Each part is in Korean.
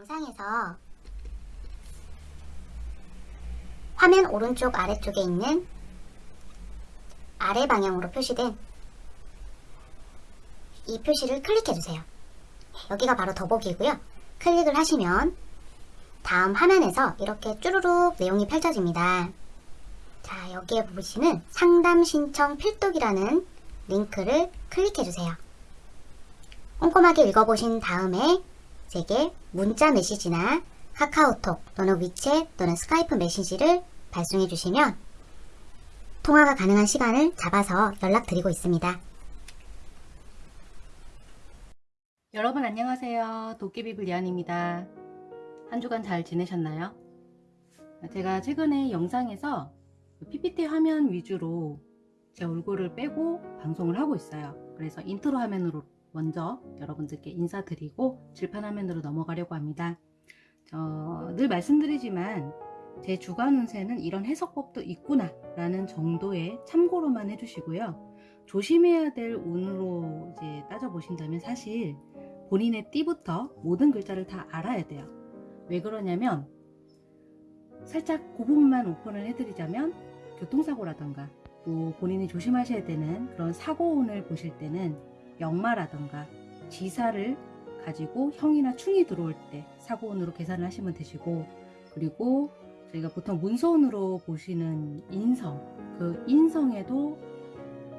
영상에서 화면 오른쪽 아래쪽에 있는 아래 방향으로 표시된 이 표시를 클릭해주세요. 여기가 바로 더보기고요. 클릭을 하시면 다음 화면에서 이렇게 쭈루룩 내용이 펼쳐집니다. 자, 여기에 보시는 상담 신청 필독이라는 링크를 클릭해주세요. 꼼꼼하게 읽어보신 다음에 제게 문자 메시지나 카카오톡 또는 위챗 또는 스카이프 메시지를 발송해 주시면 통화가 가능한 시간을 잡아서 연락드리고 있습니다. 여러분 안녕하세요. 도깨비불 리안입니다. 한 주간 잘 지내셨나요? 제가 최근에 영상에서 PPT 화면 위주로 제 얼굴을 빼고 방송을 하고 있어요. 그래서 인트로 화면으로 먼저 여러분들께 인사드리고 칠판 화면으로 넘어가려고 합니다. 어, 늘 말씀드리지만 제 주간 운세는 이런 해석법도 있구나 라는 정도의 참고로만 해주시고요. 조심해야 될 운으로 이제 따져보신다면 사실 본인의 띠부터 모든 글자를 다 알아야 돼요. 왜 그러냐면 살짝 그 부분만 오픈을 해드리자면 교통사고라던가 또 본인이 조심하셔야 되는 그런 사고운을 보실 때는 역마라던가 지사를 가지고 형이나 충이 들어올 때 사고운으로 계산을 하시면 되시고 그리고 저희가 보통 문서운으로 보시는 인성 그 인성에도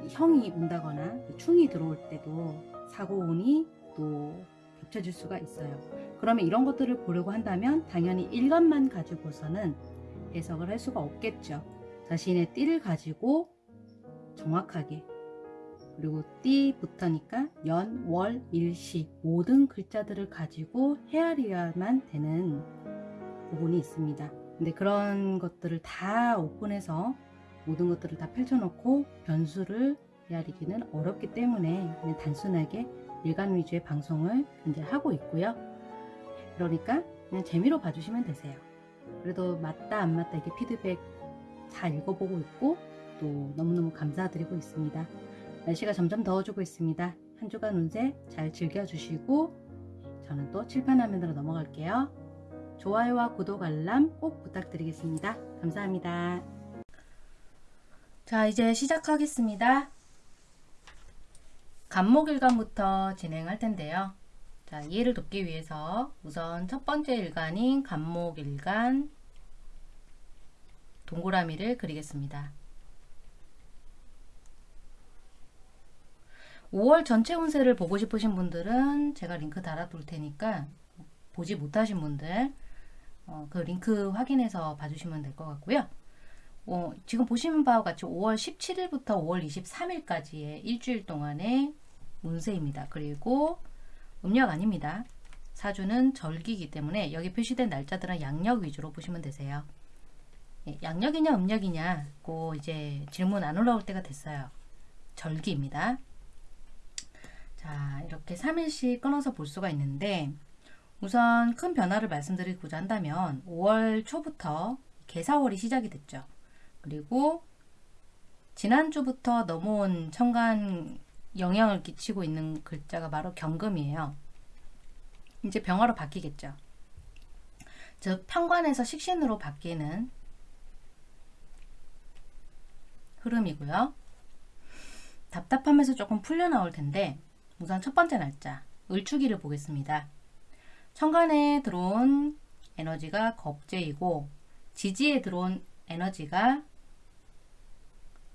형이 온다거나 그 충이 들어올 때도 사고운이 또 겹쳐질 수가 있어요. 그러면 이런 것들을 보려고 한다면 당연히 일간만 가지고서는 해석을 할 수가 없겠죠. 자신의 띠를 가지고 정확하게 그리고 띠부터니까 연, 월, 일시 모든 글자들을 가지고 헤아려야만 되는 부분이 있습니다. 근데 그런 것들을 다 오픈해서 모든 것들을 다 펼쳐놓고 변수를 헤아리기는 어렵기 때문에 그냥 단순하게 일간 위주의 방송을 현재 하고 있고요. 그러니까 그냥 재미로 봐주시면 되세요. 그래도 맞다 안 맞다 이렇게 피드백 잘 읽어보고 있고 또 너무너무 감사드리고 있습니다. 날씨가 점점 더워지고 있습니다. 한 주간 운세 잘 즐겨주시고 저는 또 칠판 화면으로 넘어갈게요. 좋아요와 구독 알람 꼭 부탁드리겠습니다. 감사합니다. 자 이제 시작하겠습니다. 간목일간부터 진행할 텐데요. 자 이해를 돕기 위해서 우선 첫 번째 일간인 간목일간 동그라미를 그리겠습니다. 5월 전체 운세를 보고 싶으신 분들은 제가 링크 달아둘 테니까 보지 못하신 분들 어, 그 링크 확인해서 봐주시면 될 것 같고요. 어, 지금 보시는 바와 같이 5월 17일부터 5월 23일까지의 일주일 동안의 운세입니다. 그리고 음력 아닙니다. 사주는 절기이기 때문에 여기 표시된 날짜들은 양력 위주로 보시면 되세요. 예, 양력이냐 음력이냐 고 이제 질문 안 올라올 때가 됐어요. 절기입니다. 자 이렇게 3일씩 끊어서 볼 수가 있는데 우선 큰 변화를 말씀드리고자 한다면 5월 초부터 개사월이 시작이 됐죠. 그리고 지난주부터 넘어온 천간 영향을 끼치고 있는 글자가 바로 경금이에요. 이제 병화로 바뀌겠죠. 즉 편관에서 식신으로 바뀌는 흐름이고요. 답답하면서 조금 풀려 나올 텐데 우선 첫 번째 날짜 을축일을 보겠습니다. 천간에 들어온 에너지가 겁재이고 지지에 들어온 에너지가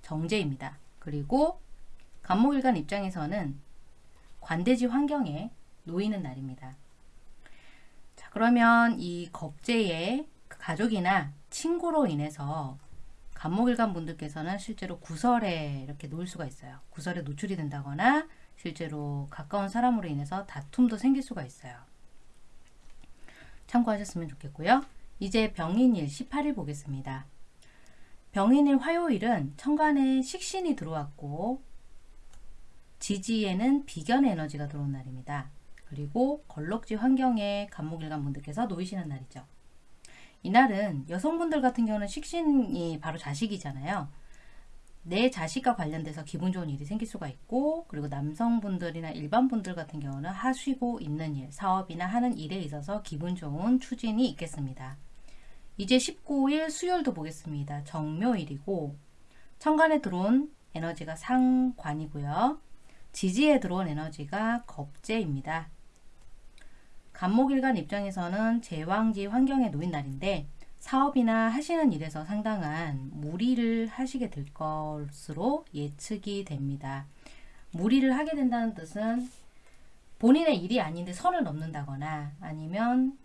정제입니다. 그리고 간목일간 입장에서는 관대지 환경에 놓이는 날입니다. 자 그러면 이 겁재의 그 가족이나 친구로 인해서 간목일간 분들께서는 실제로 구설에 이렇게 놓을 수가 있어요. 구설에 노출이 된다거나 실제로 가까운 사람으로 인해서 다툼도 생길 수가 있어요. 참고하셨으면 좋겠고요. 이제 병인일 18일 보겠습니다. 병인일 화요일은 천간에 식신이 들어왔고 지지에는 비견 에너지가 들어온 날입니다. 그리고 걸럭지 환경에 간목일간 분들께서 놓이시는 날이죠. 이날은 여성분들 같은 경우는 식신이 바로 자식이잖아요. 내 자식과 관련돼서 기분 좋은 일이 생길 수가 있고 그리고 남성분들이나 일반 분들 같은 경우는 하시고 있는 일, 사업이나 하는 일에 있어서 기분 좋은 추진이 있겠습니다. 이제 19일 수요일도 보겠습니다. 정묘일이고 천간에 들어온 에너지가 상관이고요. 지지에 들어온 에너지가 겁재입니다. 간목일간 입장에서는 제왕지 환경에 놓인 날인데 사업이나 하시는 일에서 상당한 무리를 하시게 될 것으로 예측이 됩니다. 무리를 하게 된다는 뜻은 본인의 일이 아닌데 선을 넘는다거나 아니면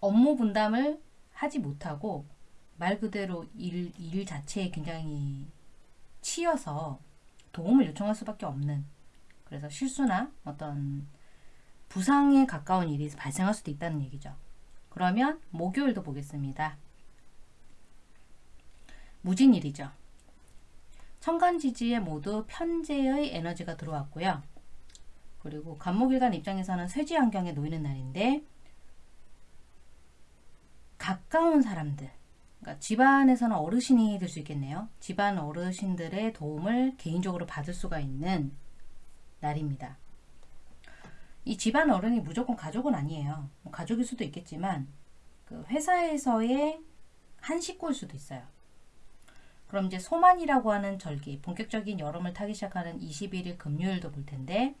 업무 분담을 하지 못하고 말 그대로 일, 일 자체에 굉장히 치여서 도움을 요청할 수밖에 없는 그래서 실수나 어떤 부상에 가까운 일이 발생할 수도 있다는 얘기죠. 그러면 목요일도 보겠습니다. 무진일이죠. 천간지지에 모두 편재의 에너지가 들어왔고요. 그리고 간목일간 입장에서는 쇠지 환경에 놓이는 날인데 가까운 사람들 그러니까 집안에서는 어르신이 될 수 있겠네요. 집안 어르신들의 도움을 개인적으로 받을 수가 있는 날입니다. 이 집안 어른이 무조건 가족은 아니에요. 뭐 가족일 수도 있겠지만 그 회사에서의 한 식구일 수도 있어요. 그럼 이제 소만이라고 하는 절기, 본격적인 여름을 타기 시작하는 21일 금요일도 볼 텐데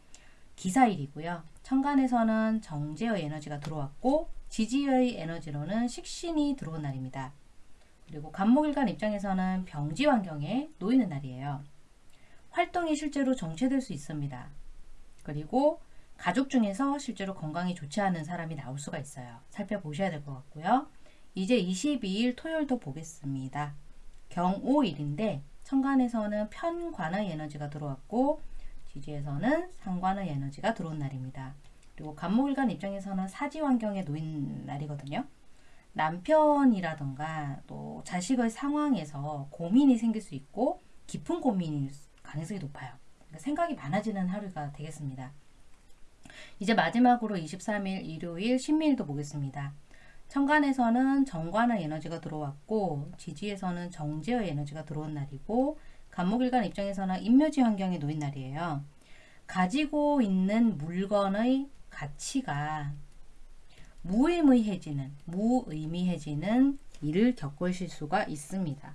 기사일이고요. 천간에서는 정제의 에너지가 들어왔고 지지의 에너지로는 식신이 들어온 날입니다. 그리고 간목일간 입장에서는 병지 환경에 놓이는 날이에요. 활동이 실제로 정체될 수 있습니다. 그리고 가족 중에서 실제로 건강이 좋지 않은 사람이 나올 수가 있어요. 살펴보셔야 될 것 같고요. 이제 22일 토요일도 보겠습니다. 경오일인데 천간에서는 편관의 에너지가 들어왔고 지지에서는 상관의 에너지가 들어온 날입니다. 그리고 간목일간 입장에서는 사지 환경에 놓인 날이거든요. 남편이라던가 또 자식의 상황에서 고민이 생길 수 있고 깊은 고민일 가능성이 높아요. 그러니까 생각이 많아지는 하루가 되겠습니다. 이제 마지막으로 23일 일요일 신미일도 보겠습니다. 천간에서는 정관의 에너지가 들어왔고 지지에서는 정제의 에너지가 들어온 날이고 간목일간 입장에서는 인묘지 환경에 놓인 날이에요. 가지고 있는 물건의 가치가 무의미해지는 무의미해지는 일을 겪으실 수가 있습니다.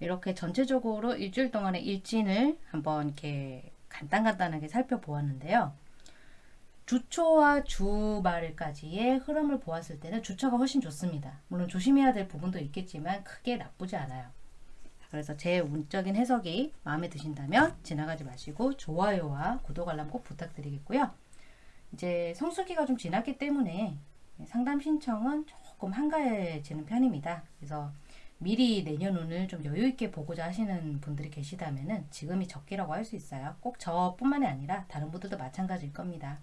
이렇게 전체적으로 일주일 동안의 일진을 한번 이렇게 간단간단하게 살펴보았는데요. 주초와 주말까지의 흐름을 보았을 때는 주초가 훨씬 좋습니다. 물론 조심해야 될 부분도 있겠지만 크게 나쁘지 않아요. 그래서 제 운적인 해석이 마음에 드신다면 지나가지 마시고 좋아요와 구독 알람 꼭 부탁드리겠고요. 이제 성수기가 좀 지났기 때문에 상담 신청은 조금 한가해지는 편입니다. 그래서 미리 내년 운을 좀 여유 있게 보고자 하시는 분들이 계시다면은 지금이 적기라고 할 수 있어요. 꼭 저뿐만이 아니라 다른 분들도 마찬가지일 겁니다.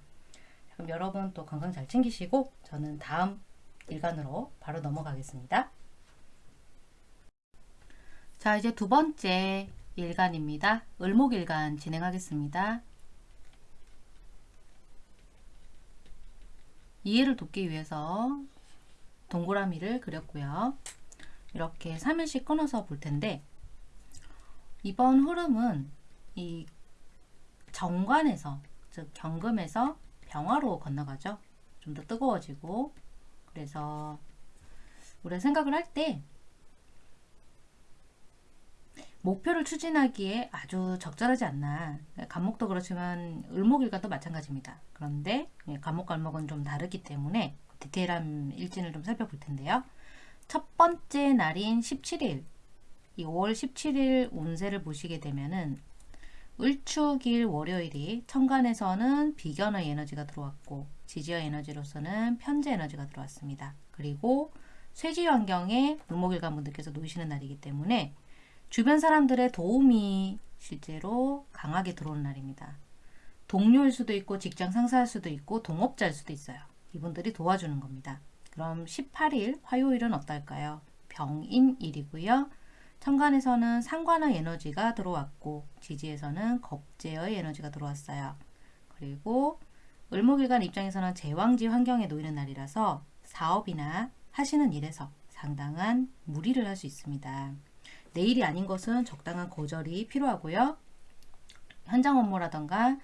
그럼 여러분 또 건강 잘 챙기시고 저는 다음 일간으로 바로 넘어가겠습니다. 자 이제 두 번째 일간입니다. 을목일간 진행하겠습니다. 이해를 돕기 위해서 동그라미를 그렸고요. 이렇게 3일씩 끊어서 볼 텐데 이번 흐름은 이 정관에서 즉 경금에서 병화로 건너가죠. 좀 더 뜨거워지고 그래서 우리가 생각을 할 때 목표를 추진하기에 아주 적절하지 않나 간목도 그렇지만 을목일과도 마찬가지입니다. 그런데 간목갈목은 좀 다르기 때문에 디테일한 일진을 좀 살펴볼 텐데요. 첫 번째 날인 17일 이 5월 17일 운세를 보시게 되면은 을축일 월요일이 천간에서는 비견의 에너지가 들어왔고 지지의 에너지로서는 편재 에너지가 들어왔습니다. 그리고 쇠지 환경에 을목일간 분들께서 놓이시는 날이기 때문에 주변 사람들의 도움이 실제로 강하게 들어오는 날입니다. 동료일 수도 있고 직장 상사일 수도 있고 동업자일 수도 있어요. 이분들이 도와주는 겁니다. 그럼 18일 화요일은 어떨까요? 병인일이고요. 천간에서는 상관의 에너지가 들어왔고 지지에서는 겁재의 에너지가 들어왔어요. 그리고 을목일간 입장에서는 제왕지 환경에 놓이는 날이라서 사업이나 하시는 일에서 상당한 무리를 할 수 있습니다. 내일이 아닌 것은 적당한 거절이 필요하고요. 현장 업무라던가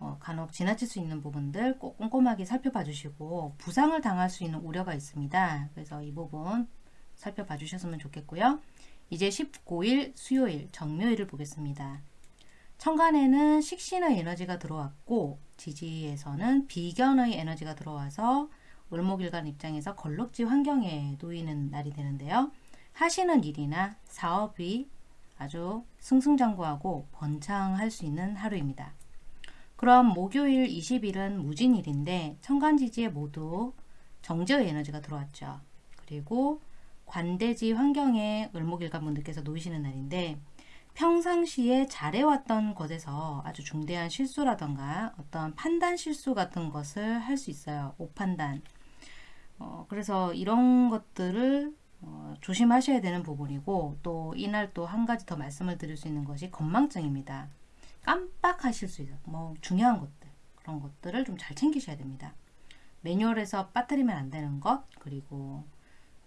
어, 간혹 지나칠 수 있는 부분들 꼭 꼼꼼하게 살펴봐 주시고 부상을 당할 수 있는 우려가 있습니다. 그래서 이 부분 살펴봐 주셨으면 좋겠고요. 이제 19일 수요일 정묘일을 보겠습니다. 천간에는 식신의 에너지가 들어왔고 지지에서는 비견의 에너지가 들어와서 을목일간 입장에서 걸럭지 환경에 놓이는 날이 되는데요. 하시는 일이나 사업이 아주 승승장구하고 번창할 수 있는 하루입니다. 그럼 목요일 20일은 무진일인데 천간지지에 모두 정제의 에너지가 들어왔죠. 그리고 관대지 환경에 을목일간 분들께서 놓이시는 날인데 평상시에 잘해왔던 것에서 아주 중대한 실수라던가 어떤 판단 실수 같은 것을 할 수 있어요. 오판단. 어, 그래서 이런 것들을 어, 조심하셔야 되는 부분이고 또 이날 또 한 가지 더 말씀을 드릴 수 있는 것이 건망증입니다. 깜빡하실 수 있어요. 뭐 중요한 것들 그런 것들을 좀 잘 챙기셔야 됩니다. 매뉴얼에서 빠뜨리면 안 되는 것 그리고 뭐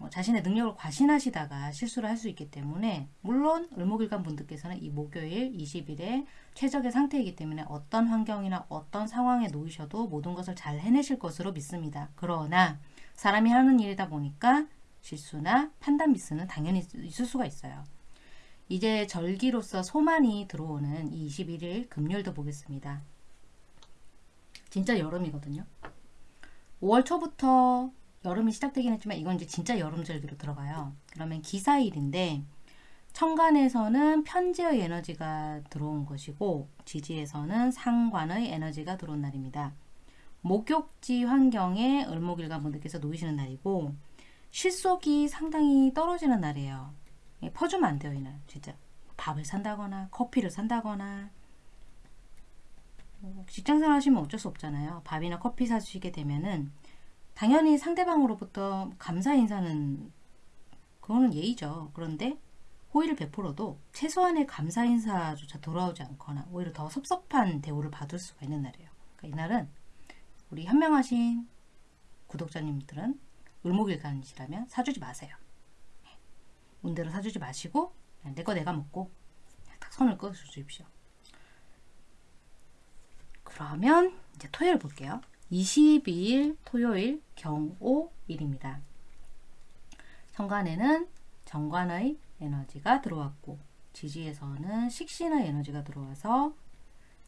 자신의 능력을 과신하시다가 실수를 할 수 있기 때문에 물론 을목일간 분들께서는 이 목요일 20일에 최적의 상태이기 때문에 어떤 환경이나 어떤 상황에 놓이셔도 모든 것을 잘 해내실 것으로 믿습니다. 그러나 사람이 하는 일이다 보니까 실수나 판단 미스는 당연히 있을 수가 있어요. 이제 절기로서 소만이 들어오는 이 21일 금요일도 보겠습니다. 진짜 여름이거든요. 5월 초부터 여름이 시작되긴 했지만 이건 이제 진짜 여름 절기로 들어가요. 그러면 기사일인데 천간에서는 편지의 에너지가 들어온 것이고 지지에서는 상관의 에너지가 들어온 날입니다. 목욕지 환경에 을목일간 분들께서 놓이시는 날이고 실속이 상당히 떨어지는 날이에요. 예, 퍼주면 안 돼요, 이날. 진짜. 밥을 산다거나, 커피를 산다거나. 뭐 직장생활 하시면 어쩔 수 없잖아요. 밥이나 커피 사주시게 되면은, 당연히 상대방으로부터 감사 인사는, 그거는 예의죠. 그런데, 호의를 베풀어도 최소한의 감사 인사조차 돌아오지 않거나, 오히려 더 섭섭한 대우를 받을 수가 있는 날이에요. 그러니까 이날은, 우리 현명하신 구독자님들은 을목일간이시라면 사주지 마세요. 운대로 사주지 마시고 내 거 내가 먹고 딱 선을 그어주십시오. 그러면 이제 토요일 볼게요. 22일 토요일 경오일입니다. 천간에는 정관의 에너지가 들어왔고 지지에서는 식신의 에너지가 들어와서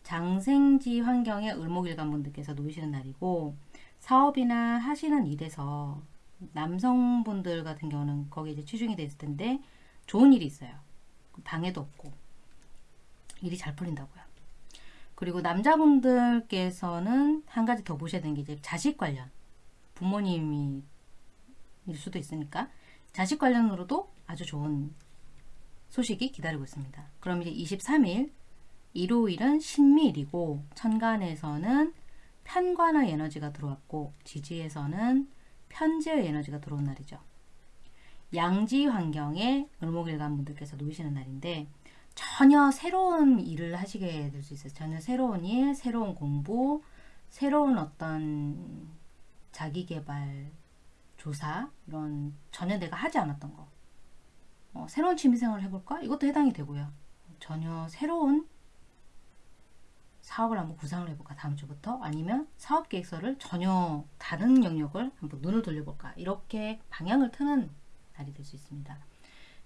장생지 환경에 을목일간 분들께서 놓이시는 날이고 사업이나 하시는 일에서 남성분들 같은 경우는 거기에 이제 치중이 됐을 텐데 좋은 일이 있어요. 방해도 없고 일이 잘 풀린다고요. 그리고 남자분들께서는 한 가지 더 보셔야 되는 게 이제 자식 관련 부모님이 일 수도 있으니까 자식 관련으로도 아주 좋은 소식이 기다리고 있습니다. 그럼 이제 23일 일요일은 신미일이고 천간에서는 편관의 에너지가 들어왔고 지지에서는 편재의 에너지가 들어온 날이죠. 양지 환경에 을목일간 분들께서 놓이시는 날인데 전혀 새로운 일을 하시게 될 수 있어요. 전혀 새로운 일, 새로운 공부, 새로운 어떤 자기개발 조사 이런 전혀 내가 하지 않았던 거 어, 새로운 취미생활을 해볼까? 이것도 해당이 되고요. 전혀 새로운 사업을 한번 구상을 해볼까 다음 주부터 아니면 사업 계획서를 전혀 다른 영역을 한번 눈을 돌려볼까 이렇게 방향을 트는 날이 될 수 있습니다.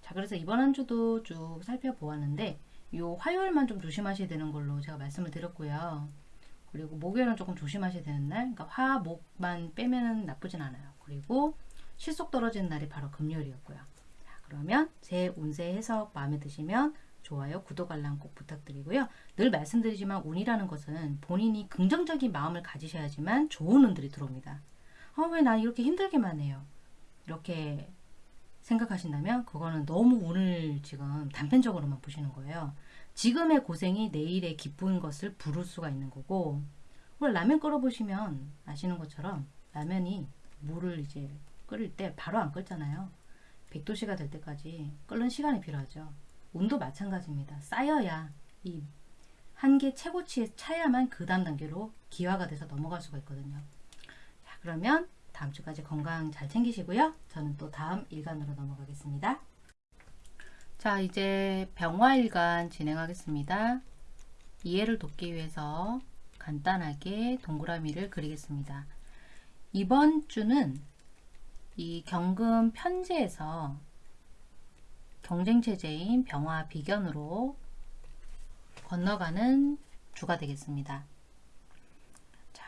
자 그래서 이번 한 주도 쭉 살펴보았는데 요 화요일만 좀 조심하셔야 되는 걸로 제가 말씀을 드렸고요. 그리고 목요일은 조금 조심하셔야 되는 날 그러니까 화, 목만 빼면 나쁘진 않아요. 그리고 실속 떨어지는 날이 바로 금요일이었고요. 자, 그러면 제 운세 해석 마음에 드시면 좋아요, 구독, 알람 꼭 부탁드리고요. 늘 말씀드리지만 운이라는 것은 본인이 긍정적인 마음을 가지셔야지만 좋은 운들이 들어옵니다. 아, 왜 나 이렇게 힘들게만 해요? 이렇게 생각하신다면 그거는 너무 운을 지금 단편적으로만 보시는 거예요. 지금의 고생이 내일의 기쁜 것을 부를 수가 있는 거고 원래 라면 끓여보시면 아시는 것처럼 라면이 물을 이제 끓일 때 바로 안 끓잖아요. 100도씨가 될 때까지 끓는 시간이 필요하죠. 운도 마찬가지입니다. 쌓여야 이 한계 최고치에 차야만 그 다음 단계로 기화가 돼서 넘어갈 수가 있거든요. 자, 그러면 다음 주까지 건강 잘 챙기시고요. 저는 또 다음 일간으로 넘어가겠습니다. 자, 이제 병화일간 진행하겠습니다. 이해를 돕기 위해서 간단하게 동그라미를 그리겠습니다. 이번 주는 이 경금 편제에서 경쟁체제인 병화 비견으로 건너가는 주가 되겠습니다.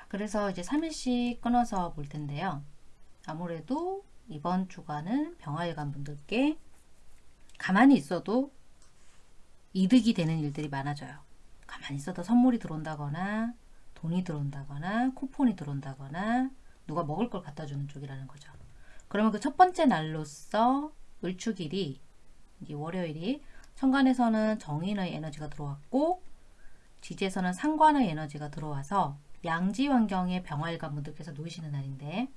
자, 그래서 이제 3일씩 끊어서 볼 텐데요. 아무래도 이번 주간은 병화일간 분들께 가만히 있어도 이득이 되는 일들이 많아져요. 가만히 있어도 선물이 들어온다거나 돈이 들어온다거나 쿠폰이 들어온다거나 누가 먹을 걸 갖다 주는 쪽이라는 거죠. 그러면 그 첫 번째 날로서 을축일이 이제 월요일이 천간에서는 정인의 에너지가 들어왔고 지지에서는 상관의 에너지가 들어와서 양지 환경의 병화일관 분들께서 놓이시는 날인데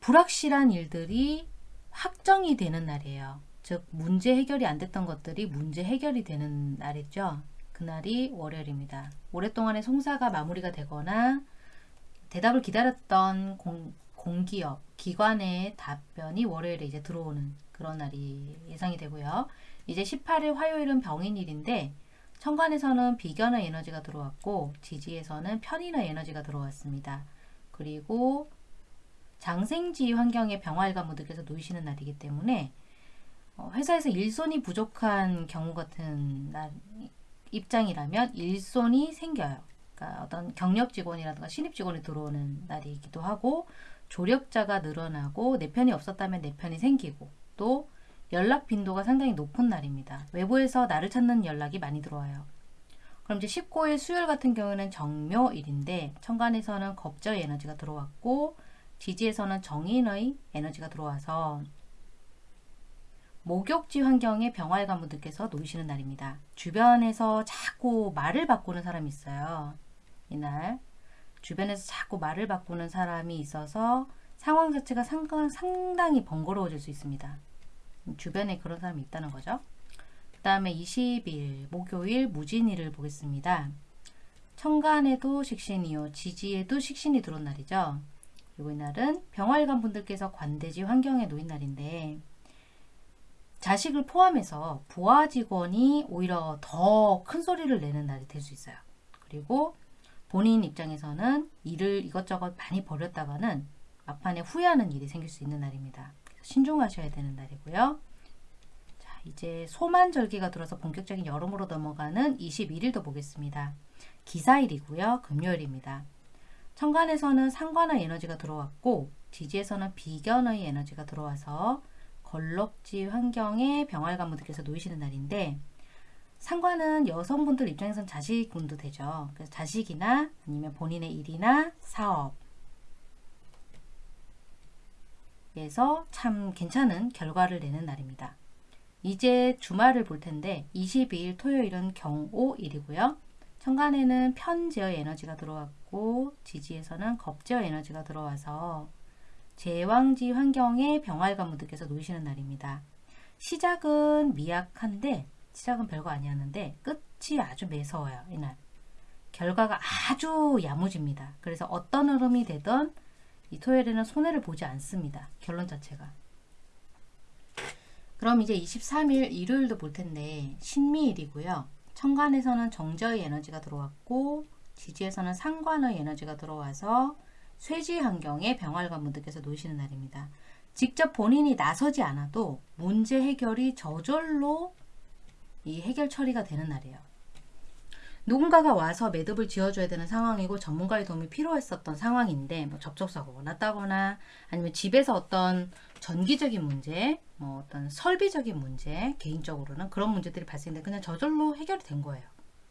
불확실한 일들이 확정이 되는 날이에요. 즉 문제 해결이 안 됐던 것들이 문제 해결이 되는 날이죠. 그날이 월요일입니다. 오랫동안의 송사가 마무리가 되거나 대답을 기다렸던 공, 공기업, 기관의 답변이 월요일에 이제 들어오는 그런 날이 예상이 되고요. 이제 18일 화요일은 병인일인데 천간에서는 비견의 에너지가 들어왔고 지지에서는 편인의 에너지가 들어왔습니다. 그리고 장생지 환경의 병화일관 분들께서 놓이시는 날이기 때문에 어, 회사에서 일손이 부족한 경우 같은 날, 입장이라면 일손이 생겨요. 그러니까 어떤 경력 직원이라든가 신입 직원이 들어오는 날이기도 하고 조력자가 늘어나고 내 편이 없었다면 내 편이 생기고 또 연락 빈도가 상당히 높은 날입니다. 외부에서 나를 찾는 연락이 많이 들어와요. 그럼 이제 19일 수요일 같은 경우는 정묘일인데 천간에서는 겁저의 에너지가 들어왔고 지지에서는 정인의 에너지가 들어와서 목욕지 환경의 병활관 분들께서 놓이시는 날입니다. 주변에서 자꾸 말을 바꾸는 사람이 있어요. 이날 주변에서 자꾸 말을 바꾸는 사람이 있어서 상황 자체가 상당, 상당히 번거로워질 수 있습니다. 주변에 그런 사람이 있다는 거죠. 그 다음에 20일 목요일 무진일을 보겠습니다. 천간에도 식신이요 지지에도 식신이 들어온 날이죠. 그리고 이날은 병활관 분들께서 관대지 환경에 놓인 날인데 자식을 포함해서 부하 직원이 오히려 더 큰 소리를 내는 날이 될 수 있어요. 그리고 본인 입장에서는 일을 이것저것 많이 벌였다가는 막판에 후회하는 일이 생길 수 있는 날입니다. 신중하셔야 되는 날이고요. 자, 이제 소만절기가 들어서 본격적인 여름으로 넘어가는 21일도 보겠습니다. 기사일이고요. 금요일입니다. 천간에서는 상관의 에너지가 들어왔고 지지에서는 비견의 에너지가 들어와서 걸럭지 환경에 병활관 분들께서 놓이시는 날인데 상관은 여성분들 입장에선 자식분도 되죠. 그래서 자식이나 아니면 본인의 일이나 사업 에서 참 괜찮은 결과를 내는 날입니다. 이제 주말을 볼 텐데 22일 토요일은 경오일이고요. 천간에는 편제의 에너지가 들어왔고 지지에서는 겁제의 에너지가 들어와서 제왕지 환경에 병활관 분들께서 놓이시는 날입니다. 시작은 미약한데 시작은 별거 아니었는데 끝이 아주 매서워요. 이날. 결과가 아주 야무집니다. 그래서 어떤 흐름이 되던 이 토요일에는 손해를 보지 않습니다. 결론 자체가. 그럼 이제 23일 일요일도 볼 텐데 신미일이고요. 천간에서는 정저의 에너지가 들어왔고 지지에서는 상관의 에너지가 들어와서 쇠지 환경에 병활관 분들께서 놓이시는 날입니다. 직접 본인이 나서지 않아도 문제 해결이 저절로 이 해결 처리가 되는 날이에요. 누군가가 와서 매듭을 지어줘야 되는 상황이고 전문가의 도움이 필요했었던 상황인데 뭐 접촉사고가 났다거나 아니면 집에서 어떤 전기적인 문제, 뭐 어떤 설비적인 문제, 개인적으로는 그런 문제들이 발생돼 그냥 저절로 해결이 된 거예요.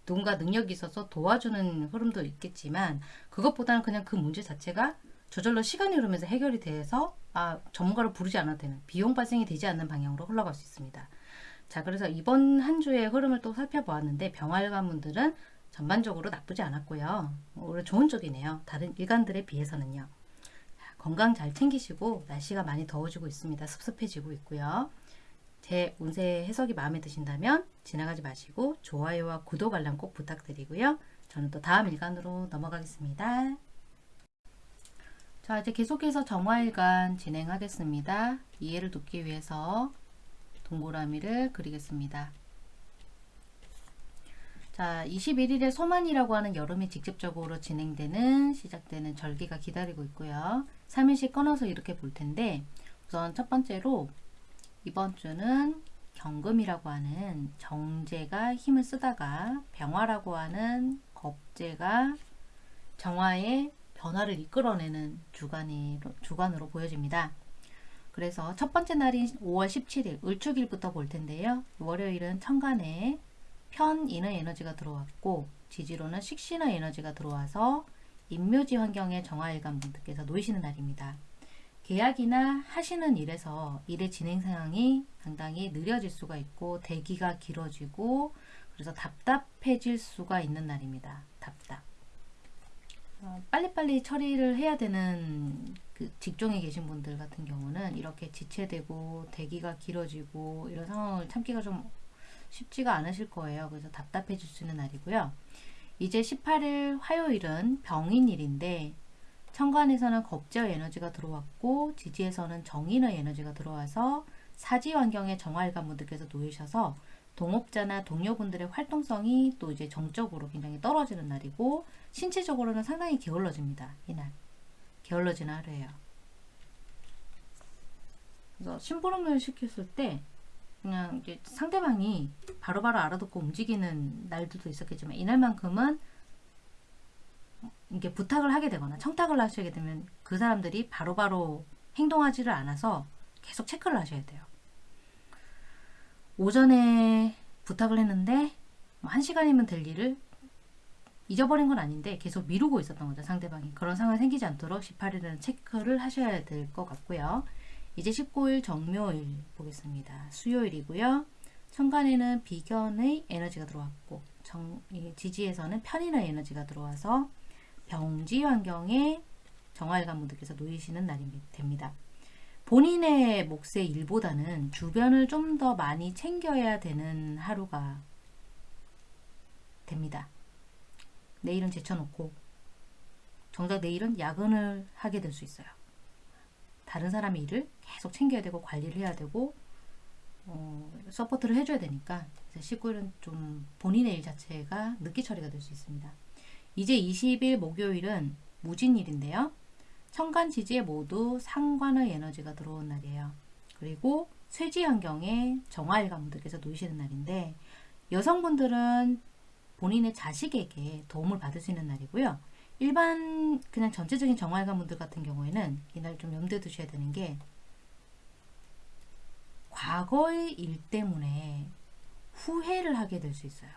누군가 능력이 있어서 도와주는 흐름도 있겠지만 그것보다는 그냥 그 문제 자체가 저절로 시간이 흐르면서 해결이 돼서 아 전문가를 부르지 않아도 되는 비용 발생이 되지 않는 방향으로 흘러갈 수 있습니다. 자 그래서 이번 한 주의 흐름을 또 살펴보았는데 병활관 분들은 전반적으로 나쁘지 않았고요. 오히려 좋은 쪽이네요. 다른 일간들에 비해서는요. 자, 건강 잘 챙기시고 날씨가 많이 더워지고 있습니다. 습습해지고 있고요. 제 운세 해석이 마음에 드신다면 지나가지 마시고 좋아요와 구독 알람 꼭 부탁드리고요. 저는 또 다음 일간으로 넘어가겠습니다. 자 이제 계속해서 정화일간 진행하겠습니다. 이해를 돕기 위해서 동그라미를 그리겠습니다. 자, 21일에 소만이라고 하는 여름이 직접적으로 진행되는 시작되는 절기가 기다리고 있고요. 3일씩 끊어서 이렇게 볼 텐데 우선 첫 번째로 이번 주는 경금이라고 하는 정제가 힘을 쓰다가 병화라고 하는 겁제가 정화의 변화를 이끌어내는 주간이, 주간으로 보여집니다. 그래서 첫 번째 날인 5월 17일 을축일부터 볼 텐데요. 월요일은 천간에 편인의 에너지가 들어왔고 지지로는 식신의 에너지가 들어와서 인묘지 환경에 정화일간 분들께서 놓이시는 날입니다. 계약이나 하시는 일에서 일의 진행 상황이 상당히 느려질 수가 있고 대기가 길어지고 그래서 답답해질 수가 있는 날입니다. 답답. 어, 빨리빨리 처리를 해야 되는 그 직종에 계신 분들 같은 경우는 이렇게 지체되고 대기가 길어지고 이런 상황을 참기가 좀 쉽지가 않으실 거예요. 그래서 답답해질 수 있는 날이고요. 이제 18일 화요일은 병인일인데 천간에서는 겁제의 에너지가 들어왔고 지지에서는 정인의 에너지가 들어와서 사지 환경에 정화일관 분들께서 놓이셔서 동업자나 동료분들의 활동성이 또 이제 정적으로 굉장히 떨어지는 날이고 신체적으로는 상당히 게을러집니다. 이날 게을러지는 하루예요. 그래서 심부름을 시켰을 때 그냥 상대방이 바로바로 알아듣고 움직이는 날들도 있었겠지만 이날만큼은 이게 부탁을 하게 되거나 청탁을 하시게 되면 그 사람들이 바로바로 행동하지를 않아서 계속 체크를 하셔야 돼요. 오전에 부탁을 했는데 뭐한 시간이면 될 일을 잊어버린 건 아닌데 계속 미루고 있었던 거죠 상대방이. 그런 상황이 생기지 않도록 18일은 체크를 하셔야 될 것 같고요. 이제 19일 정묘일 보겠습니다. 수요일이고요. 천간에는 비견의 에너지가 들어왔고 정, 이 지지에서는 편인의 에너지가 들어와서 병지 환경에 정화일간 분들께서 놓이시는 날이 됩니다. 본인의 몫의 일보다는 주변을 좀 더 많이 챙겨야 되는 하루가 됩니다. 내 일은 제쳐놓고 정작 내 일은 야근을 하게 될 수 있어요. 다른 사람의 일을 계속 챙겨야 되고 관리를 해야 되고 어, 서포트를 해줘야 되니까 19일은 좀 본인의 일 자체가 늦게 처리가 될 수 있습니다. 이제 20일 목요일은 무진일인데요. 천간 지지에 모두 상관의 에너지가 들어온 날이에요. 그리고 쇠지 환경에 정화일관 분들께서 놓이시는 날인데 여성분들은 본인의 자식에게 도움을 받을 수 있는 날이고요. 일반 그냥 전체적인 정화일관 분들 같은 경우에는 이날 좀 염두에 두셔야 되는 게 과거의 일 때문에 후회를 하게 될 수 있어요.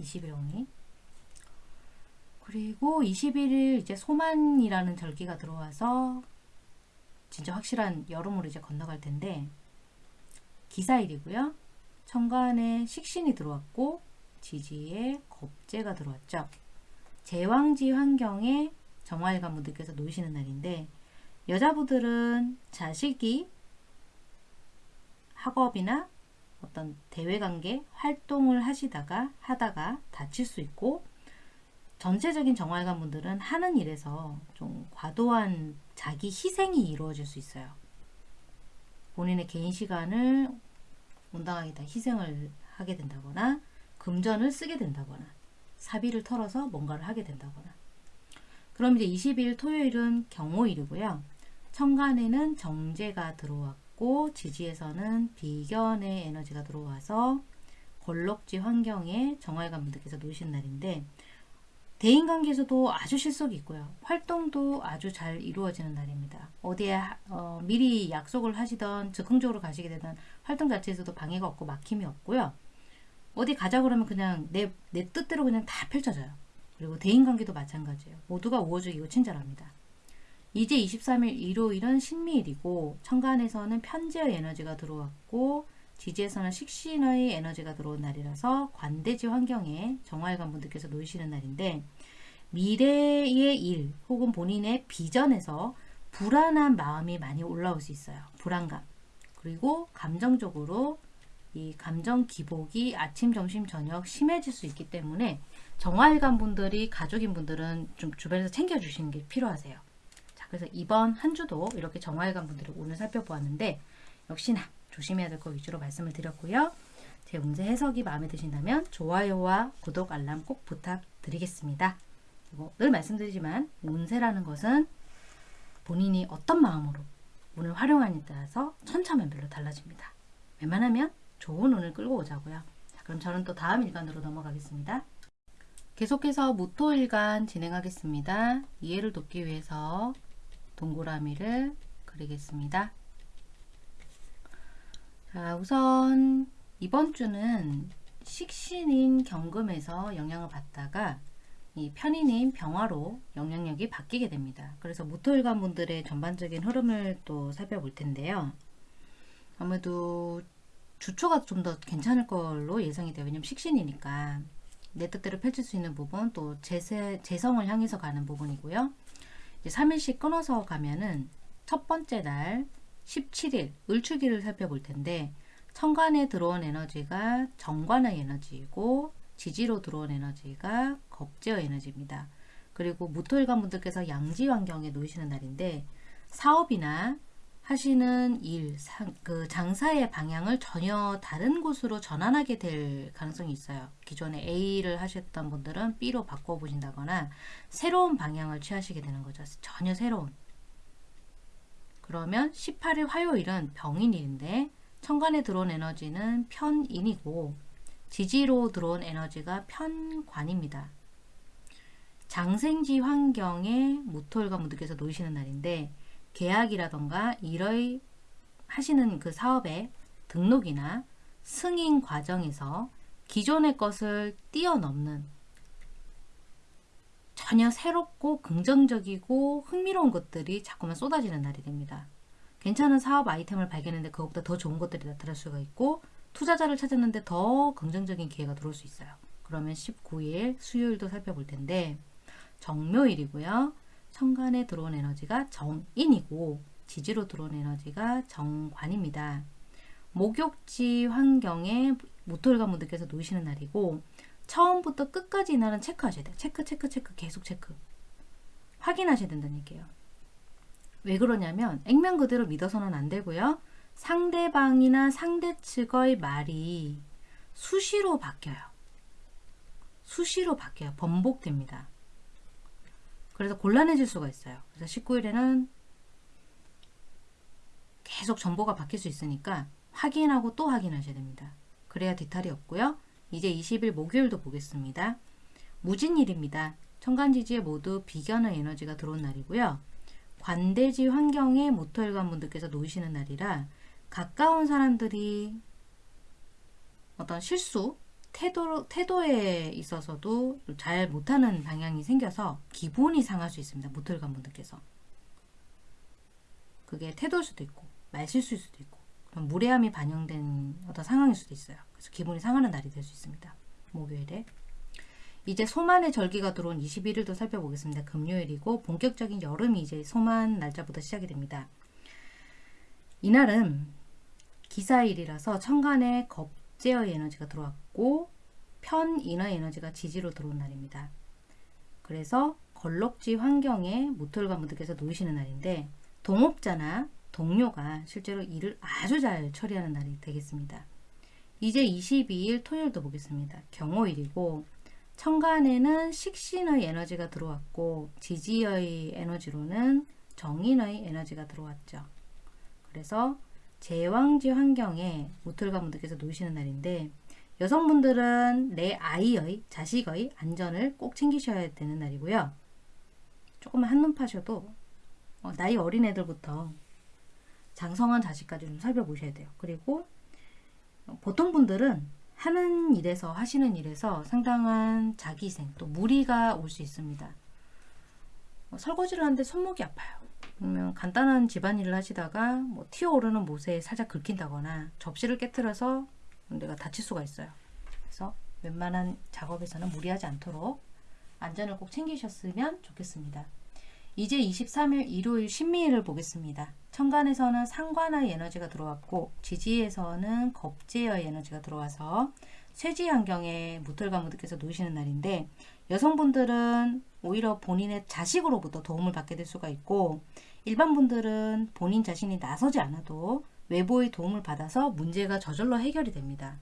20일 오니 그리고 21일 이제 소만이라는 절기가 들어와서 진짜 확실한 여름으로 이제 건너갈 텐데 기사일이고요. 천간에 식신이 들어왔고 지지에 겁재가 들어왔죠. 제왕지 환경에 정화일관 분들께서 놓으시는 날인데 여자분들은 자식이 학업이나 어떤 대외관계 활동을 하시다가 하다가 다칠 수 있고 전체적인 정화일관 분들은 하는 일에서 좀 과도한 자기 희생이 이루어질 수 있어요. 본인의 개인 시간을 온당하게 다 희생을 하게 된다거나 금전을 쓰게 된다거나 사비를 털어서 뭔가를 하게 된다거나 그럼 이제 20일 토요일은 경호일이고요. 천간에는 정제가 들어왔고 지지에서는 비견의 에너지가 들어와서 걸럭지 환경에 정화일관 분들께서 놓으신 날인데 대인관계에서도 아주 실속이 있고요. 활동도 아주 잘 이루어지는 날입니다. 어디에 어, 미리 약속을 하시던 즉흥적으로 가시게 되던 활동 자체에서도 방해가 없고 막힘이 없고요. 어디 가자 그러면 그냥 내, 내 뜻대로 그냥 다 펼쳐져요. 그리고 대인관계도 마찬가지예요. 모두가 우호적이고 친절합니다. 이제 23일 일요일은 신미일이고 천간에서는 편재의 에너지가 들어왔고 지지에서는 식신의 에너지가 들어온 날이라서 관대지 환경에 정화일관 분들께서 놓이시는 날인데 미래의 일 혹은 본인의 비전에서 불안한 마음이 많이 올라올 수 있어요. 불안감. 그리고 감정적으로 이 감정 기복이 아침, 점심, 저녁 심해질 수 있기 때문에 정화일관 분들이 가족인 분들은 좀 주변에서 챙겨주시는 게 필요하세요. 자, 그래서 이번 한 주도 이렇게 정화일관 분들을 오늘 살펴보았는데 역시나 조심해야 될 거 위주로 말씀을 드렸고요. 제 운세 해석이 마음에 드신다면 좋아요와 구독 알람 꼭 부탁드리겠습니다. 그리고 늘 말씀드리지만 운세라는 것은 본인이 어떤 마음으로 운을 활용하느냐에 따라서 천차만별로 달라집니다. 웬만하면 좋은 운을 끌고 오자고요. 자, 그럼 저는 또 다음 일간으로 넘어가겠습니다. 계속해서 무토일간 진행하겠습니다. 이해를 돕기 위해서 동그라미를 그리겠습니다. 자, 우선 이번 주는 식신인 경금에서 영향을 받다가 이 편인인 병화로 영향력이 바뀌게 됩니다. 그래서 무토일간 분들의 전반적인 흐름을 또 살펴볼 텐데요. 아무래도 주초가 좀 더 괜찮을 걸로 예상이 돼요. 왜냐면 식신이니까 내 뜻대로 펼칠 수 있는 부분 또 재세, 재성을 향해서 가는 부분이고요. 이제 3일씩 끊어서 가면은 첫 번째 날 17일 을축일을 살펴볼 텐데 천간에 들어온 에너지가 정관의 에너지이고 지지로 들어온 에너지가 겁제의 에너지입니다. 그리고 무토일관 분들께서 양지 환경에 놓이시는 날인데 사업이나 하시는 일, 상, 그 장사의 방향을 전혀 다른 곳으로 전환하게 될 가능성이 있어요. 기존에 A를 하셨던 분들은 B로 바꿔보신다거나 새로운 방향을 취하시게 되는 거죠. 전혀 새로운. 그러면 18일 화요일은 병인일인데 천간에 들어온 에너지는 편인이고 지지로 들어온 에너지가 편관입니다. 장생지 환경에 무토일관 분들께서 놓이시는 날인데 계약이라던가 일의 하시는 그 사업의 등록이나 승인 과정에서 기존의 것을 뛰어넘는 전혀 새롭고 긍정적이고 흥미로운 것들이 자꾸만 쏟아지는 날이 됩니다. 괜찮은 사업 아이템을 발견했는데 그것보다 더 좋은 것들이 나타날 수가 있고 투자자를 찾았는데 더 긍정적인 기회가 들어올 수 있어요. 그러면 19일 수요일도 살펴볼 텐데 정묘일이고요. 천간에 들어온 에너지가 정인이고 지지로 들어온 에너지가 정관입니다. 목욕지 환경에 모토일관 분들께서 놓이시는 날이고 처음부터 끝까지 이 날은 체크하셔야 돼요. 체크 체크 체크 계속 체크 확인하셔야 된다는 얘기예요. 왜 그러냐면 액면 그대로 믿어서는 안 되고요. 상대방이나 상대 측의 말이 수시로 바뀌어요. 수시로 바뀌어요. 번복됩니다. 그래서 곤란해질 수가 있어요. 그래서 19일에는 계속 정보가 바뀔 수 있으니까 확인하고 또 확인하셔야 됩니다. 그래야 뒤탈이 없고요. 이제 20일 목요일도 보겠습니다. 무진일입니다. 천간지지에 모두 비견의 에너지가 들어온 날이고요. 관대지 환경에 모토일관 분들께서 놓이시는 날이라 가까운 사람들이 어떤 실수, 태도, 태도에 있어서도 잘 못하는 방향이 생겨서 기분이 상할 수 있습니다. 모토일관 분들께서. 그게 태도일 수도 있고 말실수일 수도 있고 무례함이 반영된 어떤 상황일 수도 있어요. 그래서 기분이 상하는 날이 될 수 있습니다. 목요일에. 이제 소만의 절기가 들어온 21일도 살펴보겠습니다. 금요일이고 본격적인 여름이 이제 소만 날짜부터 시작이 됩니다. 이날은 기사일이라서 천간에 겁제의 에너지가 들어왔고 편인의 에너지가 지지로 들어온 날입니다. 그래서 걸럭지 환경에 모토일관 분들께서 놓이시는 날인데 동업자나 동료가 실제로 일을 아주 잘 처리하는 날이 되겠습니다. 이제 22일 토요일도 보겠습니다. 경호일이고 천간에는 식신의 에너지가 들어왔고 지지의 에너지로는 정인의 에너지가 들어왔죠. 그래서 제왕지 환경에 모틀가 분들께서 놓이시는 날인데 여성분들은 내 아이의 자식의 안전을 꼭 챙기셔야 되는 날이고요. 조금만 한눈 파셔도 어, 나이 어린 애들부터 장성한 자식까지 좀 살펴보셔야 돼요. 그리고 보통 분들은 하는 일에서 하시는 일에서 상당한 자기생 또 무리가 올 수 있습니다. 뭐 설거지를 하는데 손목이 아파요. 그러면 간단한 집안일을 하시다가 뭐 튀어오르는 못에 살짝 긁힌다거나 접시를 깨뜨려서 내가 다칠 수가 있어요. 그래서 웬만한 작업에서는 무리하지 않도록 안전을 꼭 챙기셨으면 좋겠습니다. 이제 23일 일요일 신미일을 보겠습니다. 천간에서는 상관의 에너지가 들어왔고 지지에서는 겁제의 에너지가 들어와서 쇠지 환경에 무털과 무들께서 놓이시는 날인데 여성분들은 오히려 본인의 자식으로부터 도움을 받게 될 수가 있고 일반 분들은 본인 자신이 나서지 않아도 외부의 도움을 받아서 문제가 저절로 해결이 됩니다.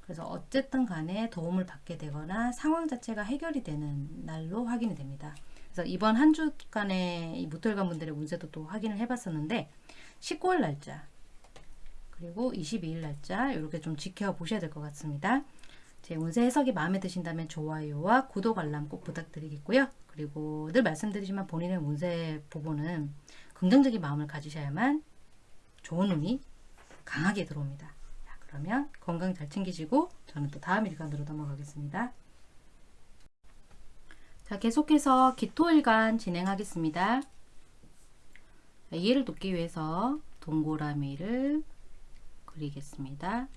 그래서 어쨌든 간에 도움을 받게 되거나 상황 자체가 해결이 되는 날로 확인이 됩니다. 그래서 이번 한 주간의 이 무털관 분들의 운세도 또 확인을 해봤었는데 19일 날짜 그리고 22일 날짜 이렇게 좀 지켜보셔야 될 것 같습니다. 제 운세 해석이 마음에 드신다면 좋아요와 구독 알람 꼭 부탁드리겠고요. 그리고 늘 말씀드리지만 본인의 운세 부분은 긍정적인 마음을 가지셔야만 좋은 운이 강하게 들어옵니다. 자, 그러면 건강 잘 챙기시고 저는 또 다음 일간으로 넘어가겠습니다. 자, 계속해서 기토일간 진행하겠습니다. 자, 이해를 돕기 위해서 동그라미를 그리겠습니다.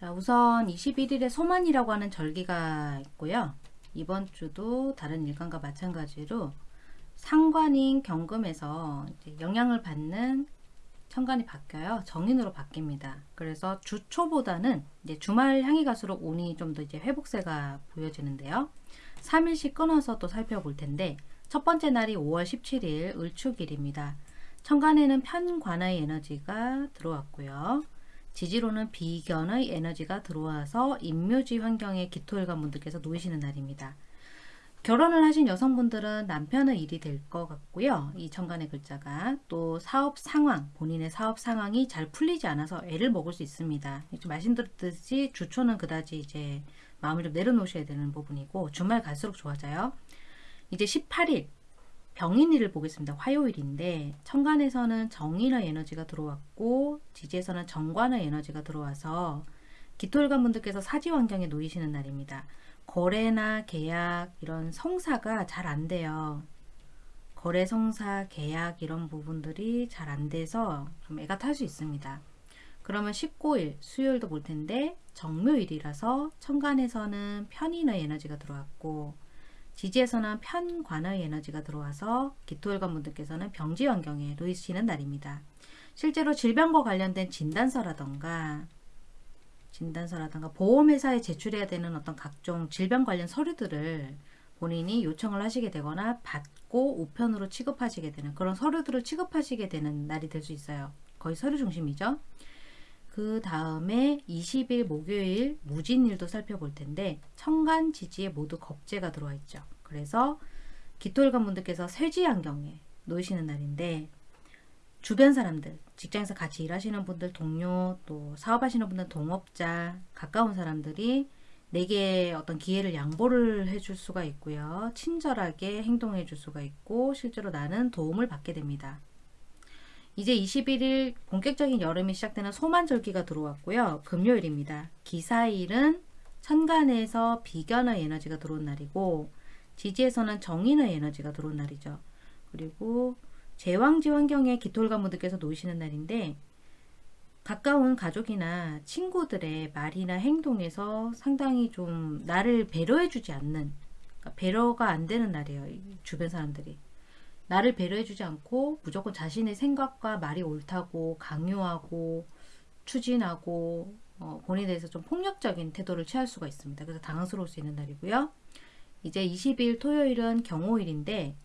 자, 우선 21일에 소만이라고 하는 절기가 있고요. 이번 주도 다른 일간과 마찬가지로 상관인 경금에서 영향을 받는 천간이 바뀌어요. 정인으로 바뀝니다. 그래서 주 초보다는 이제 주말 향이 갈수록 운이 좀 더 이제 회복세가 보여지는데요. 3일씩 끊어서 또 살펴볼 텐데 첫 번째 날이 5월 17일 을축일입니다. 천간에는 편관의 에너지가 들어왔고요. 지지로는 비견의 에너지가 들어와서 임묘지 환경에 기토일관 분들께서 놓이시는 날입니다. 결혼을 하신 여성분들은 남편의 일이 될 것 같고요. 이 천간의 글자가 또 사업 상황, 본인의 사업 상황이 잘 풀리지 않아서 애를 먹을 수 있습니다. 좀 말씀드렸듯이 주초는 그다지 이제 마음을 좀 내려놓으셔야 되는 부분이고 주말 갈수록 좋아져요. 이제 18일 병인일을 보겠습니다. 화요일인데 천간에서는 정인의 에너지가 들어왔고 지지에서는 정관의 에너지가 들어와서 기토일관 분들께서 사지 환경에 놓이시는 날입니다. 거래나 계약 이런 성사가 잘 안 돼요. 거래 성사 계약 이런 부분들이 잘 안 돼서 좀 애가 탈 수 있습니다. 그러면 19일 수요일도 볼 텐데 정묘일이라서 천간에서는 편인의 에너지가 들어왔고 지지에서는 편관의 에너지가 들어와서 기토일관 분들께서는 병지 환경에 놓이시는 날입니다. 실제로 질병과 관련된 진단서라던가 진단서라든가 보험회사에 제출해야 되는 어떤 각종 질병 관련 서류들을 본인이 요청을 하시게 되거나 받고 우편으로 취급하시게 되는 그런 서류들을 취급하시게 되는 날이 될 수 있어요. 거의 서류 중심이죠. 그 다음에 20일 목요일 무진일도 살펴볼 텐데 천간 지지에 모두 겁재가 들어와 있죠. 그래서 기토일관 분들께서 세지 환경에 놓이시는 날인데 주변 사람들, 직장에서 같이 일하시는 분들, 동료, 또 사업하시는 분들, 동업자, 가까운 사람들이 내게 어떤 기회를 양보를 해줄 수가 있고요. 친절하게 행동해 줄 수가 있고 실제로 나는 도움을 받게 됩니다. 이제 21일 본격적인 여름이 시작되는 소만절기가 들어왔고요. 금요일입니다. 기사일은 천간에서 비견의 에너지가 들어온 날이고 지지에서는 정인의 에너지가 들어온 날이죠. 그리고 제왕지 환경에 기토일관 분들께서 놓이시는 날인데 가까운 가족이나 친구들의 말이나 행동에서 상당히 좀 나를 배려해주지 않는 그러니까 배려가 안 되는 날이에요. 주변 사람들이. 나를 배려해주지 않고 무조건 자신의 생각과 말이 옳다고 강요하고 추진하고 어, 본인에 대해서 좀 폭력적인 태도를 취할 수가 있습니다. 그래서 당황스러울 수 있는 날이고요. 이제 20일 토요일은 경호일인데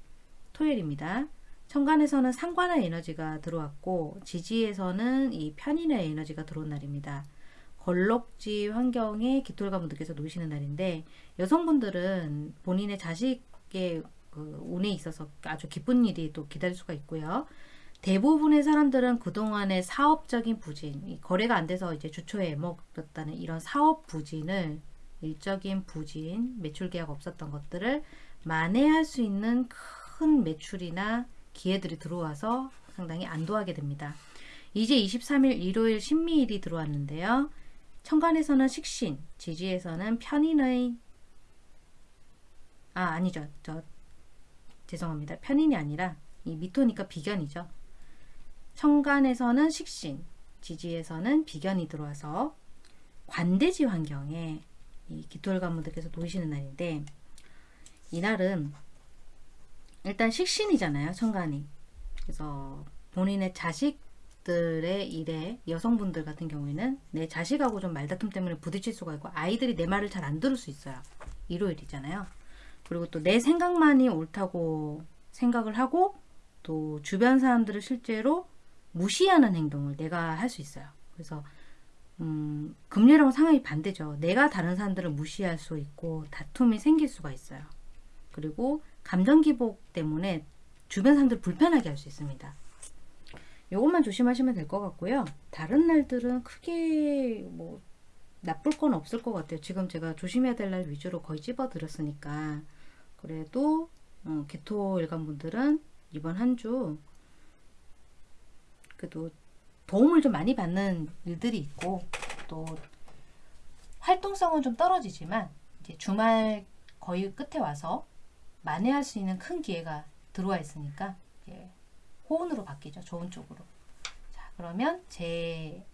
토요일입니다. 천간에서는 상관의 에너지가 들어왔고 지지에서는 이 편인의 에너지가 들어온 날입니다. 걸럭지 환경에 기토일관 분들께서 놓으시는 날인데 여성분들은 본인의 자식의 그 운에 있어서 아주 기쁜 일이 또 기다릴 수가 있고요. 대부분의 사람들은 그동안의 사업적인 부진, 거래가 안 돼서 이제 주초에 애먹었다는 이런 사업 부진을 일적인 부진, 매출 계약 없었던 것들을 만회할 수 있는 큰 매출이나 기회들이 들어와서 상당히 안도하게 됩니다. 이제 23일 일요일 신미일이 들어왔는데요. 천간에서는 식신, 지지에서는 편인의 아 아니죠. 저 죄송합니다. 편인이 아니라 이 미토니까 비견이죠. 천간에서는 식신, 지지에서는 비견이 들어와서 관대지 환경에 이 기토일관분들께서 놓이시는 날인데 이날은 일단 식신이잖아요. 천간이. 그래서 본인의 자식들의 일에 여성분들 같은 경우에는 내 자식하고 좀 말다툼 때문에 부딪힐 수가 있고 아이들이 내 말을 잘 안 들을 수 있어요. 일요일이잖아요. 그리고 또 내 생각만이 옳다고 생각을 하고 또 주변 사람들을 실제로 무시하는 행동을 내가 할 수 있어요. 그래서 음, 금리랑 상황이 반대죠. 내가 다른 사람들을 무시할 수 있고 다툼이 생길 수가 있어요. 그리고 감정 기복 때문에 주변 사람들 불편하게 할 수 있습니다. 요것만 조심하시면 될 것 같고요. 다른 날들은 크게 뭐 나쁠 건 없을 것 같아요. 지금 제가 조심해야 될 날 위주로 거의 집어드렸으니까 그래도 어, 개토 일간분들은 이번 한 주 그래도 도움을 좀 많이 받는 일들이 있고 또 활동성은 좀 떨어지지만 이제 주말 거의 끝에 와서 만회할 수 있는 큰 기회가 들어와 있으니까 이제 호운으로 바뀌죠. 좋은 쪽으로. 자, 그러면 제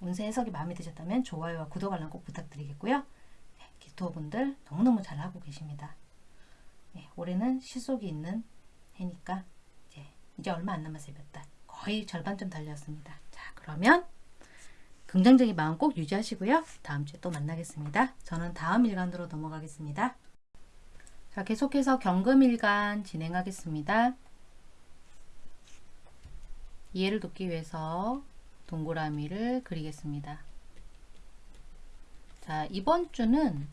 운세 해석이 마음에 드셨다면 좋아요와 구독 알람 꼭 부탁드리겠고요. 네, 기토분들 너무너무 잘하고 계십니다. 네, 올해는 실속이 있는 해니까 이제, 이제 얼마 안 남았어요. 몇 달. 거의 절반쯤 달렸습니다. 자, 그러면 긍정적인 마음 꼭 유지하시고요. 다음 주에 또 만나겠습니다. 저는 다음 일간으로 넘어가겠습니다. 자, 계속해서 경금일간 진행하겠습니다. 이해를 돕기 위해서 동그라미를 그리겠습니다. 자, 이번 주는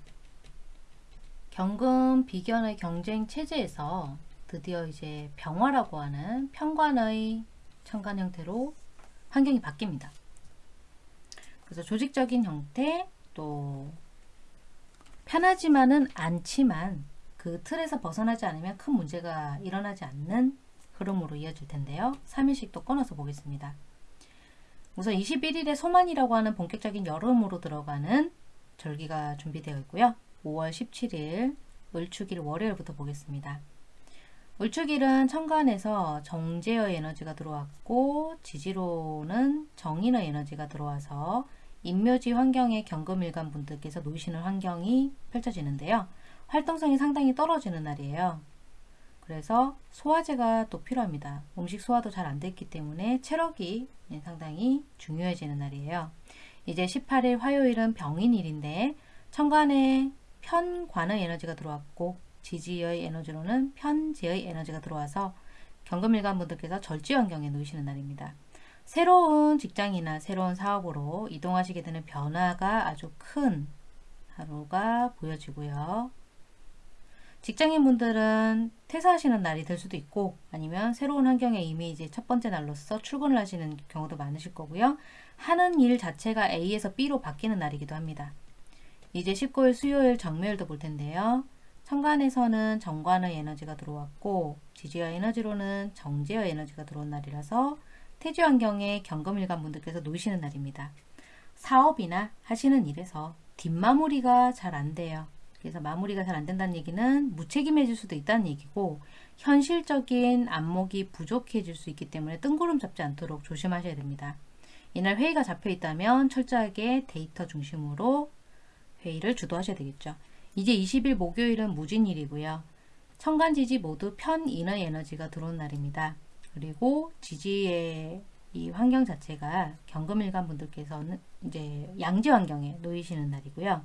경금 비견의 경쟁 체제에서 드디어 이제 병화라고 하는 편관의 천간 형태로 환경이 바뀝니다. 그래서 조직적인 형태 또 편하지만은 않지만 그 틀에서 벗어나지 않으면 큰 문제가 일어나지 않는 흐름으로 이어질 텐데요. 3일씩 또 끊어서 보겠습니다. 우선 21일에 소만이라고 하는 본격적인 여름으로 들어가는 절기가 준비되어 있고요. 5월 17일 을축일 월요일부터 보겠습니다. 을축일은 천간에서 정제의 에너지가 들어왔고 지지로는 정인의 에너지가 들어와서 인묘지 환경에 경금일간 분들께서 놓이시는 환경이 펼쳐지는데요. 활동성이 상당히 떨어지는 날이에요. 그래서 소화제가 또 필요합니다. 음식 소화도 잘 안 됐기 때문에 체력이 상당히 중요해지는 날이에요. 이제 18일 화요일은 병인일인데 천간에 편관의 에너지가 들어왔고 지지의 에너지로는 편재의 에너지가 들어와서 경금일간 분들께서 절지 환경에 놓이시는 날입니다. 새로운 직장이나 새로운 사업으로 이동하시게 되는 변화가 아주 큰 하루가 보여지고요. 직장인분들은 퇴사하시는 날이 될 수도 있고 아니면 새로운 환경에 이미 이제 첫 번째 날로서 출근을 하시는 경우도 많으실 거고요. 하는 일 자체가 A에서 B로 바뀌는 날이기도 합니다. 이제 19일 수요일 정묘일도 볼 텐데요. 천간에서는 정관의 에너지가 들어왔고 지지와 에너지로는 정제의 에너지가 들어온 날이라서 태지 환경에 경금일간 분들께서 놓이시는 날입니다. 사업이나 하시는 일에서 뒷마무리가 잘 안 돼요. 그래서 마무리가 잘 안 된다는 얘기는 무책임해질 수도 있다는 얘기고 현실적인 안목이 부족해질 수 있기 때문에 뜬구름 잡지 않도록 조심하셔야 됩니다. 이날 회의가 잡혀 있다면 철저하게 데이터 중심으로 회의를 주도하셔야 되겠죠. 이제 20일 목요일은 무진일이고요. 천간지지 모두 편인의 에너지가 들어온 날입니다. 그리고 지지의 이 환경 자체가 경금일간 분들께서는 이제 양지 환경에 놓이시는 날이고요.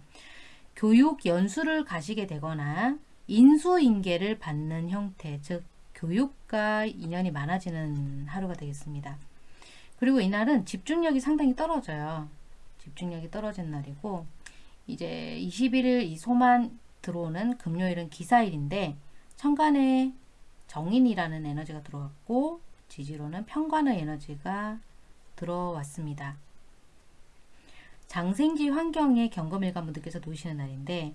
교육 연수를 가시게 되거나 인수인계를 받는 형태, 즉 교육과 인연이 많아지는 하루가 되겠습니다. 그리고 이날은 집중력이 상당히 떨어져요. 집중력이 떨어진 날이고 이제 21일 이 소만 들어오는 금요일은 기사일인데 천간에 정인이라는 에너지가 들어왔고 지지로는 편관의 에너지가 들어왔습니다. 장생지 환경에 경금일관 분들께서 놓이시는 날인데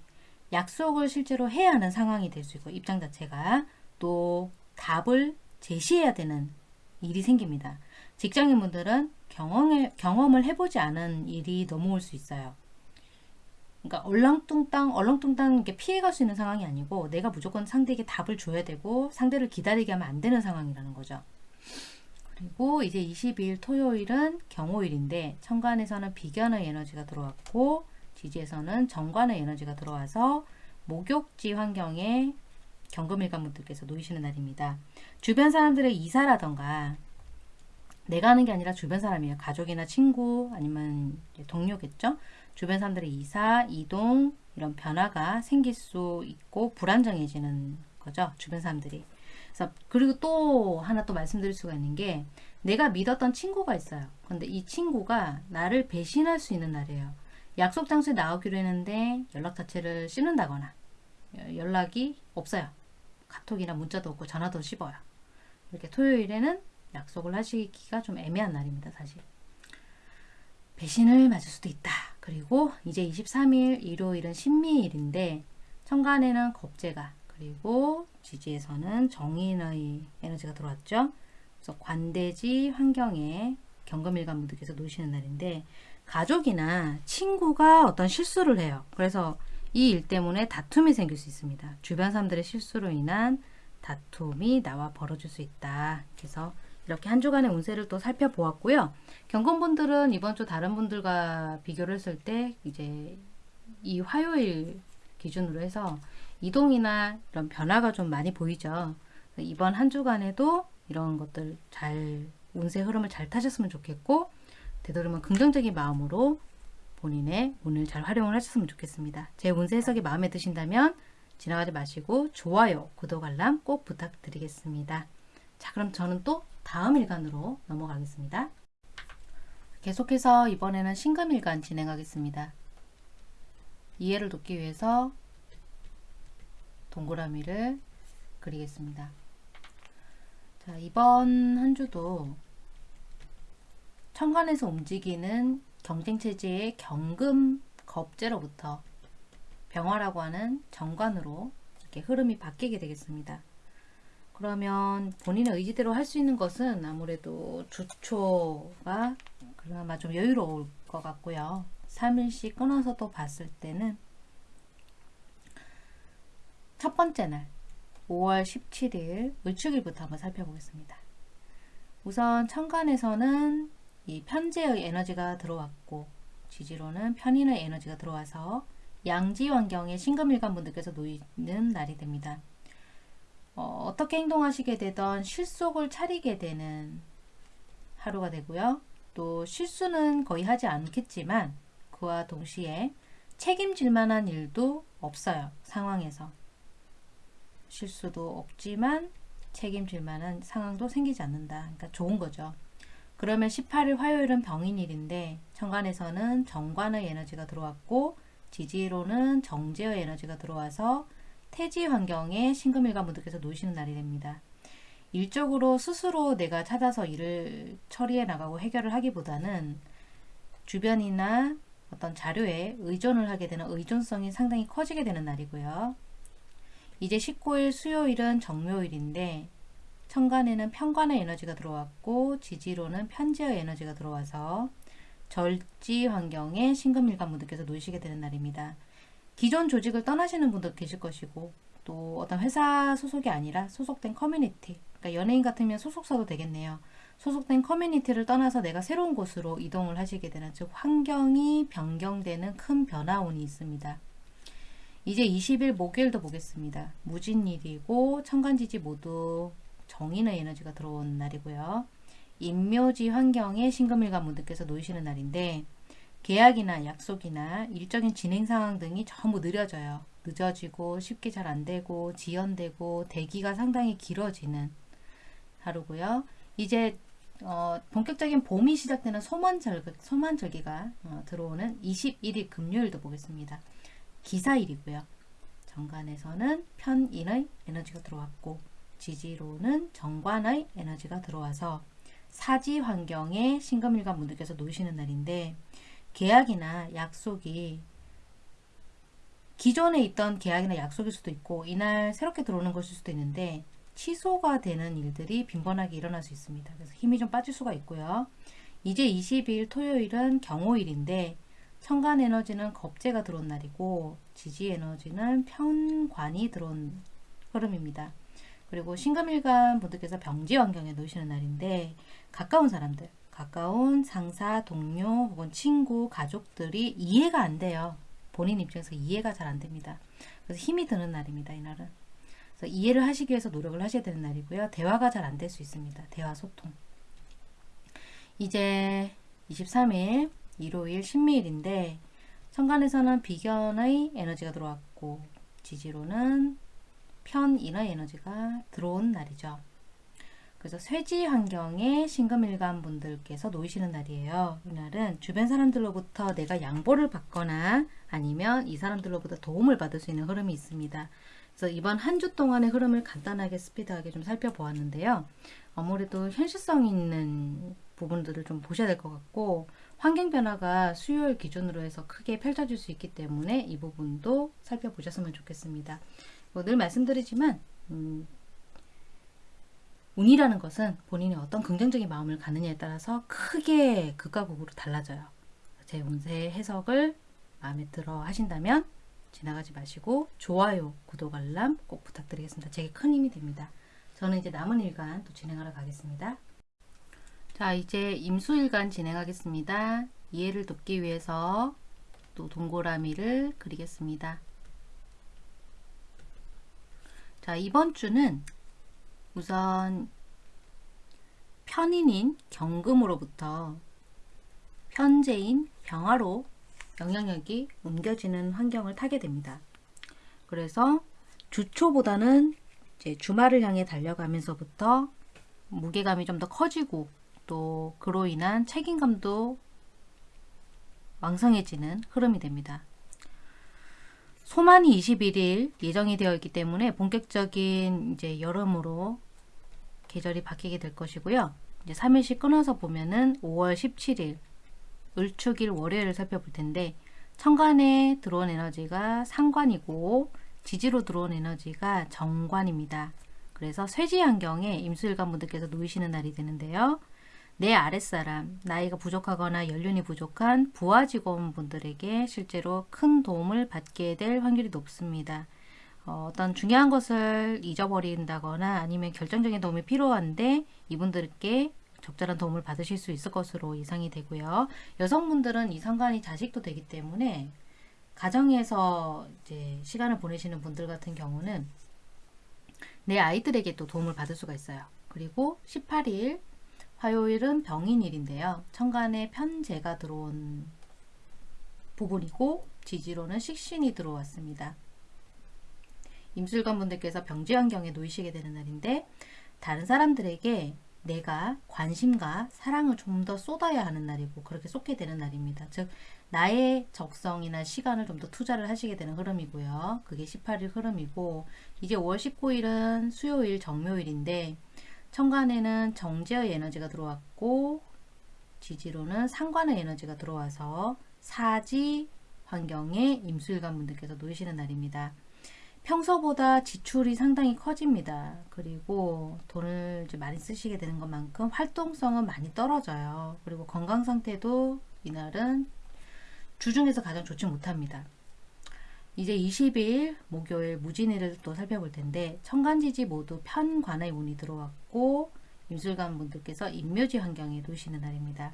약속을 실제로 해야 하는 상황이 될 수 있고 입장 자체가 또 답을 제시해야 되는 일이 생깁니다. 직장인분들은 경험을, 경험을 해보지 않은 일이 넘어올 수 있어요. 그러니까 얼렁뚱땅 얼렁뚱땅 이렇게 피해갈 수 있는 상황이 아니고 내가 무조건 상대에게 답을 줘야 되고 상대를 기다리게 하면 안 되는 상황이라는 거죠. 그리고 이제 22일 토요일은 경호일인데 천간에서는 비견의 에너지가 들어왔고 지지에서는 정관의 에너지가 들어와서 목욕지 환경에 경금일관 분들께서 놓이시는 날입니다. 주변 사람들의 이사라던가 내가 하는 게 아니라 주변 사람이에요. 가족이나 친구 아니면 동료겠죠. 주변 사람들의 이사, 이동 이런 변화가 생길 수 있고 불안정해지는 거죠. 주변 사람들이. 그래서 그리고 또 하나 또 말씀드릴 수가 있는 게 내가 믿었던 친구가 있어요. 근데 이 친구가 나를 배신할 수 있는 날이에요. 약속 장소에 나오기로 했는데 연락 자체를 씹는다거나 여- 연락이 없어요. 카톡이나 문자도 없고 전화도 씹어요. 이렇게 토요일에는 약속을 하시기가 좀 애매한 날입니다. 사실. 배신을 맞을 수도 있다. 그리고 이제 23일 일요일은 신미일인데 천간에는 겁재가 그리고 지지에서는 정인의 에너지가 들어왔죠. 그래서 관대지 환경에 경금일간 분들께서 노시는 날인데 가족이나 친구가 어떤 실수를 해요. 그래서 이 일 때문에 다툼이 생길 수 있습니다. 주변 사람들의 실수로 인한 다툼이 나와 벌어질 수 있다. 그래서 이렇게 한 주간의 운세를 또 살펴보았고요. 경건분들은 이번 주 다른 분들과 비교를 했을 때 이제 이 화요일 기준으로 해서 이동이나 이런 변화가 좀 많이 보이죠. 이번 한 주간에도 이런 것들 잘 운세 흐름을 잘 타셨으면 좋겠고 되도록이면 긍정적인 마음으로 본인의 운을 잘 활용을 하셨으면 좋겠습니다. 제 운세 해석이 마음에 드신다면 지나가지 마시고 좋아요, 구독, 알람 꼭 부탁드리겠습니다. 자 그럼 저는 또 다음 일간으로 넘어가겠습니다. 계속해서 이번에는 신금일간 진행하겠습니다. 이해를 돕기 위해서 동그라미를 그리겠습니다. 자, 이번 한 주도 천간에서 움직이는 경쟁체제의 경금 겁제로부터 병화라고 하는 정관으로 이렇게 흐름이 바뀌게 되겠습니다. 그러면 본인의 의지대로 할 수 있는 것은 아무래도 주초가 그나마 좀 여유로울 것 같고요. 3일씩 끊어서 또 봤을 때는 첫 번째 날 5월 17일 을축일부터 한번 살펴보겠습니다. 우선 천간에서는 이 편재의 에너지가 들어왔고 지지로는 편인의 에너지가 들어와서 양지 환경에 신금일간 분들께서 놓이는 날이 됩니다. 어, 떻게 행동하시게 되던 실속을 차리게 되는 하루가 되고요. 또 실수는 거의 하지 않겠지만 그와 동시에 책임질 만한 일도 없어요. 상황에서. 실수도 없지만 책임질 만한 상황도 생기지 않는다. 그러니까 좋은 거죠. 그러면 18일 화요일은 병인일인데 천간에서는 정관의 에너지가 들어왔고 지지로는 정제의 에너지가 들어와서 태지 환경에 신금일간 분들께서 놓으시는 날이 됩니다. 일적으로 스스로 내가 찾아서 일을 처리해 나가고 해결을 하기보다는 주변이나 어떤 자료에 의존을 하게 되는 의존성이 상당히 커지게 되는 날이고요. 이제 19일 수요일은 정묘일인데 천간에는 편관의 에너지가 들어왔고 지지로는 편지의 에너지가 들어와서 절지 환경에 신금일간 분들께서 놓이시게 되는 날입니다. 기존 조직을 떠나시는 분도 계실 것이고 또 어떤 회사 소속이 아니라 소속된 커뮤니티 그러니까 연예인 같으면 소속사도 되겠네요. 소속된 커뮤니티를 떠나서 내가 새로운 곳으로 이동을 하시게 되는 즉 환경이 변경되는 큰 변화운이 있습니다. 이제 20일 목요일도 보겠습니다. 무진일이고 천간지지 모두 정인의 에너지가 들어온 날이고요. 인묘지 환경에 신금일간 분들께서 놓이시는 날인데 계약이나 약속이나 일적인 진행 상황 등이 전부 느려져요. 늦어지고 쉽게 잘 안되고 지연되고 대기가 상당히 길어지는 하루고요. 이제 어, 본격적인 봄이 시작되는 소만절기, 소만절기가 어, 들어오는 21일 금요일도 보겠습니다. 기사일이고요. 정관에서는 편인의 에너지가 들어왔고 지지로는 정관의 에너지가 들어와서 사지 환경에 신금일간 분들께서 놓으시는 날인데 계약이나 약속이 기존에 있던 계약이나 약속일 수도 있고 이날 새롭게 들어오는 것일 수도 있는데 취소가 되는 일들이 빈번하게 일어날 수 있습니다. 그래서 힘이 좀 빠질 수가 있고요. 이제 22일 토요일은 경호일인데 천간 에너지는 겁재가 들어온 날이고 지지 에너지는 편관이 들어온 흐름입니다. 그리고 신금일간 분들께서 병지 환경에 놓으시는 날인데 가까운 사람들, 가까운 상사, 동료 혹은 친구, 가족들이 이해가 안 돼요. 본인 입장에서 이해가 잘 안 됩니다. 그래서 힘이 드는 날입니다. 이날은. 그래서 이해를 하시기 위해서 노력을 하셔야 되는 날이고요. 대화가 잘 안 될 수 있습니다. 대화 소통. 이제 23일 일요일 신미일인데 천간에서는 비견의 에너지가 들어왔고 지지로는 편인어 에너지가 들어온 날이죠. 그래서 쇠지 환경에 신금일간 분들께서 놓이시는 날이에요. 이날은 주변 사람들로부터 내가 양보를 받거나 아니면 이 사람들로부터 도움을 받을 수 있는 흐름이 있습니다. 그래서 이번 한 주 동안의 흐름을 간단하게 스피드하게 좀 살펴보았는데요. 아무래도 현실성 있는 부분들을 좀 보셔야 될 것 같고 환경 변화가 수요일 기준으로 해서 크게 펼쳐질 수 있기 때문에 이 부분도 살펴보셨으면 좋겠습니다. 뭐 늘 말씀드리지만 음, 운이라는 것은 본인이 어떤 긍정적인 마음을 갖느냐에 따라서 크게 극과 극으로 달라져요. 제 운세 해석을 마음에 들어 하신다면 지나가지 마시고 좋아요, 구독, 알람 꼭 부탁드리겠습니다. 제게 큰 힘이 됩니다. 저는 이제 남은 일간 또 진행하러 가겠습니다. 자, 이제 임수일간 진행하겠습니다. 이해를 돕기 위해서 또 동그라미를 그리겠습니다. 자, 이번 주는 우선 편인인 경금으로부터 편제인 병화로 영향력이 옮겨지는 환경을 타게 됩니다. 그래서 주초보다는 이제 주말을 향해 달려가면서부터 무게감이 좀 더 커지고 또 그로 인한 책임감도 왕성해지는 흐름이 됩니다. 소만이 21일 예정이 되어 있기 때문에 본격적인 이제 여름으로 계절이 바뀌게 될 것이고요. 이제 3일씩 끊어서 보면은 5월 17일 을축일 월요일을 살펴볼 텐데 천간에 들어온 에너지가 상관이고 지지로 들어온 에너지가 정관입니다. 그래서 쇠지 환경에 임수일관 분들께서 놓이시는 날이 되는데요. 내 아랫사람, 나이가 부족하거나 연륜이 부족한 부하 직원분들에게 실제로 큰 도움을 받게 될 확률이 높습니다. 어, 떤 중요한 것을 잊어버린다거나 아니면 결정적인 도움이 필요한데 이분들께 적절한 도움을 받으실 수 있을 것으로 예상이 되고요. 여성분들은 이 상관이 자식도 되기 때문에 가정에서 이제 시간을 보내시는 분들 같은 경우는 내 아이들에게 또 도움을 받을 수가 있어요. 그리고 18일 화요일은 병인일인데요. 천간에 편제가 들어온 부분이고 지지로는 식신이 들어왔습니다. 임술관 분들께서 병지 환경에 놓이시게 되는 날인데 다른 사람들에게 내가 관심과 사랑을 좀 더 쏟아야 하는 날이고 그렇게 쏟게 되는 날입니다. 즉 나의 적성이나 시간을 좀 더 투자를 하시게 되는 흐름이고요. 그게 18일 흐름이고 이제 5월 19일은 수요일 정묘일인데 천간에는 정제의 에너지가 들어왔고 지지로는 상관의 에너지가 들어와서 사지 환경에 임수일관 분들께서 놓이시는 날입니다. 평소보다 지출이 상당히 커집니다. 그리고 돈을 많이 쓰시게 되는 것만큼 활동성은 많이 떨어져요. 그리고 건강 상태도 이날은 주중에서 가장 좋지 못합니다. 이제 20일 목요일 무진일을 또 살펴볼 텐데 천간지지 모두 편관의 운이 들어왔고 임술관 분들께서 임묘지 환경에 놓이시는 날입니다.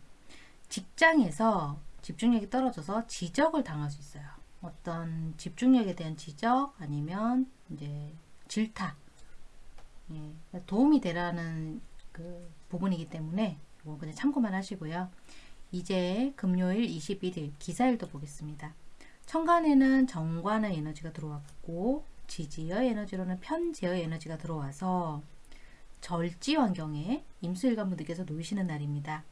직장에서 집중력이 떨어져서 지적을 당할 수 있어요. 어떤 집중력에 대한 지적 아니면 이제 질타 예, 도움이 되라는 그 부분이기 때문에 이거 그냥 참고만 하시고요. 이제 금요일 21일 기사일도 보겠습니다. 천간에는 정관의 에너지가 들어왔고 지지의 에너지로는 편지의 에너지가 들어와서 절지 환경에 임수일관 분들께서 놓이시는 날입니다.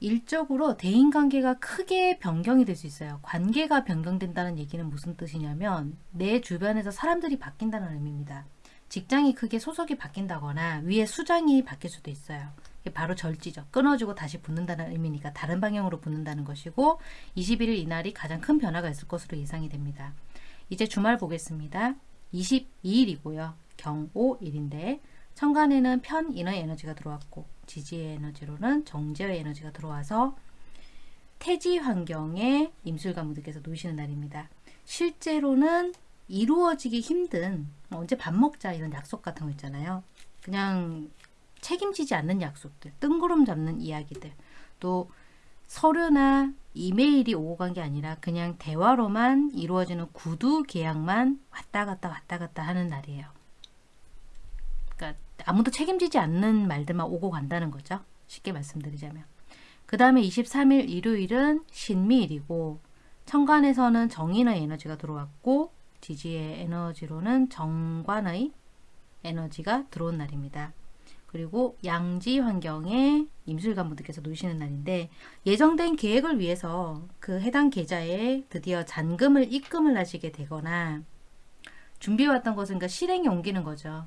일적으로 대인관계가 크게 변경이 될 수 있어요. 관계가 변경된다는 얘기는 무슨 뜻이냐면 내 주변에서 사람들이 바뀐다는 의미입니다. 직장이 크게 소속이 바뀐다거나 위에 수장이 바뀔 수도 있어요. 바로 절지죠. 끊어지고 다시 붙는다는 의미니까 다른 방향으로 붙는다는 것이고 21일 이날이 가장 큰 변화가 있을 것으로 예상이 됩니다. 이제 주말 보겠습니다. 22일이고요. 경오일인데 천간에는 편인의 에너지가 들어왔고 지지의 에너지로는 정제의 에너지가 들어와서 태지 환경에 임술관 분들께서 놓이시는 날입니다. 실제로는 이루어지기 힘든 뭐 언제 밥 먹자 이런 약속 같은 거 있잖아요. 그냥 책임지지 않는 약속들, 뜬구름 잡는 이야기들, 또 서류나 이메일이 오고 간 게 아니라 그냥 대화로만 이루어지는 구두 계약만 왔다 갔다 왔다 갔다 하는 날이에요. 그러니까 아무도 책임지지 않는 말들만 오고 간다는 거죠. 쉽게 말씀드리자면. 그 다음에 23일 일요일은 신미일이고 천간에서는 정인의 에너지가 들어왔고 지지의 에너지로는 정관의 에너지가 들어온 날입니다. 그리고 양지 환경에 임술관 분들께서 놓으시는 날인데 예정된 계획을 위해서 그 해당 계좌에 드디어 잔금을 입금을 하시게 되거나 준비해왔던 것은 그러니까 실행에 옮기는 거죠.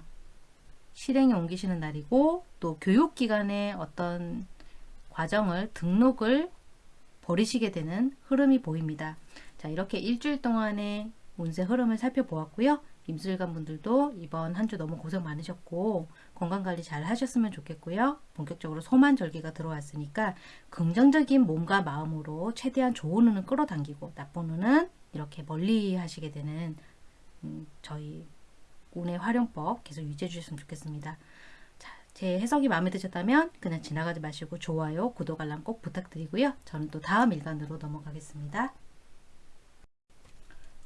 실행에 옮기시는 날이고 또 교육기관의 어떤 과정을 등록을 버리시게 되는 흐름이 보입니다. 자 이렇게 일주일 동안의 운세 흐름을 살펴보았고요. 임술관 분들도 이번 한 주 너무 고생 많으셨고 건강관리 잘 하셨으면 좋겠고요. 본격적으로 소만절기가 들어왔으니까 긍정적인 몸과 마음으로 최대한 좋은 운을 끌어당기고 나쁜 운은 이렇게 멀리 하시게 되는 음, 저희 운의 활용법 계속 유지해 주셨으면 좋겠습니다. 자, 제 해석이 마음에 드셨다면 그냥 지나가지 마시고 좋아요, 구독, 알람 꼭 부탁드리고요. 저는 또 다음 일간으로 넘어가겠습니다.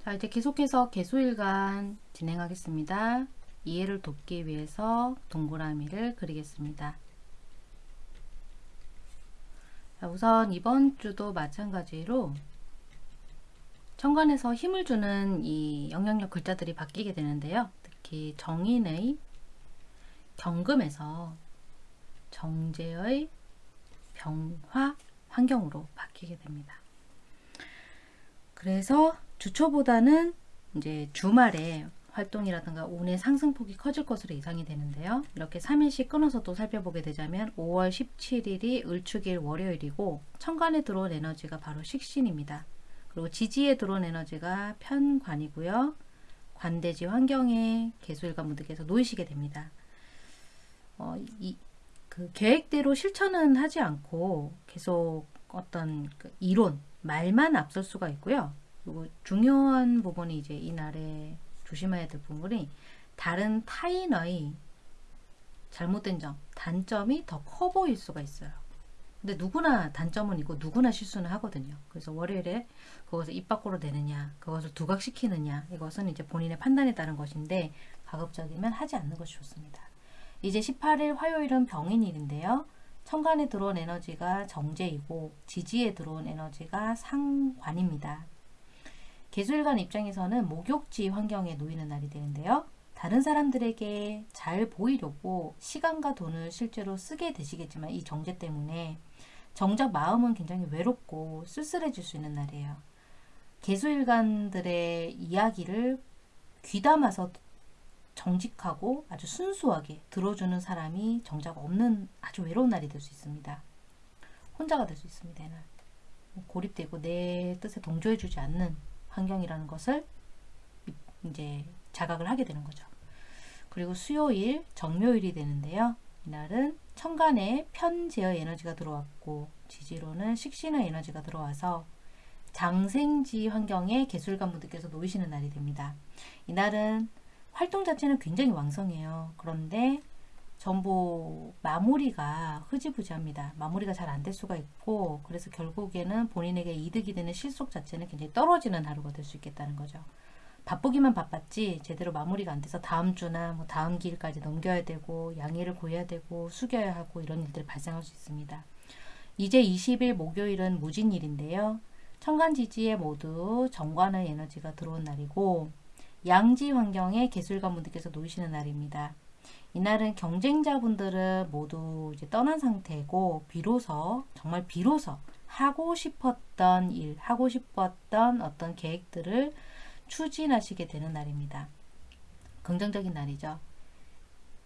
자, 이제 계속해서 개수일간 진행하겠습니다. 이해를 돕기 위해서 동그라미를 그리겠습니다. 자, 우선 이번 주도 마찬가지로 천간에서 힘을 주는 이 영향력 글자들이 바뀌게 되는데요. 특히 정인의 경금에서 정제의 병화 환경으로 바뀌게 됩니다. 그래서 주초보다는 이제 주말에 활동이라든가 운의 상승폭이 커질 것으로 예상이 되는데요. 이렇게 3일씩 끊어서 또 살펴보게 되자면 5월 17일이 을축일 월요일이고 천간에 들어온 에너지가 바로 식신입니다. 그리고 지지에 들어온 에너지가 편관이고요. 관대지 환경에 개수일관 분들께서 놓이시게 됩니다. 어, 이, 그 계획대로 실천은 하지 않고 계속 어떤 그 이론, 말만 앞설 수가 있고요. 그리고 중요한 부분이 이제 이날에 조심해야 될 부분이 다른 타인의 잘못된 점, 단점이 더 커 보일 수가 있어요. 근데 누구나 단점은 있고 누구나 실수는 하거든요. 그래서 월요일에 그것을 입 밖으로 내느냐, 그것을 두각시키느냐, 이것은 이제 본인의 판단에 따른 것인데 가급적이면 하지 않는 것이 좋습니다. 이제 18일 화요일은 병인일인데요. 천간에 들어온 에너지가 정제이고 지지에 들어온 에너지가 상관입니다. 개수일관 입장에서는 목욕지 환경에 놓이는 날이 되는데요. 다른 사람들에게 잘 보이려고 시간과 돈을 실제로 쓰게 되시겠지만 이 정제 때문에 정작 마음은 굉장히 외롭고 쓸쓸해질 수 있는 날이에요. 개수일관들의 이야기를 귀담아서 정직하고 아주 순수하게 들어주는 사람이 정작 없는 아주 외로운 날이 될 수 있습니다. 혼자가 될 수 있습니다. 이날. 고립되고 내 뜻에 동조해주지 않는 환경이라는 것을 이제 자각을 하게 되는 거죠. 그리고 수요일, 정묘일이 되는데요. 이날은 천간에 편제의 에너지가 들어왔고 지지로는 식신의 에너지가 들어와서 장생지 환경에 개술관 분들께서 놓이시는 날이 됩니다. 이날은 활동 자체는 굉장히 왕성해요. 그런데 전부 마무리가 흐지부지합니다. 마무리가 잘 안 될 수가 있고 그래서 결국에는 본인에게 이득이 되는 실속 자체는 굉장히 떨어지는 하루가 될 수 있겠다는 거죠. 바쁘기만 바빴지 제대로 마무리가 안 돼서 다음 주나 뭐 다음 기일까지 넘겨야 되고 양해를 구해야 되고 숙여야 하고 이런 일들이 발생할 수 있습니다. 이제 20일 목요일은 무진일인데요. 천간지지에 모두 정관의 에너지가 들어온 날이고 양지 환경에 개술관 분들께서 놓이시는 날입니다. 이날은 경쟁자분들은 모두 이제 떠난 상태고 비로소 정말 비로소 하고 싶었던 일, 하고 싶었던 어떤 계획들을 추진하시게 되는 날입니다. 긍정적인 날이죠.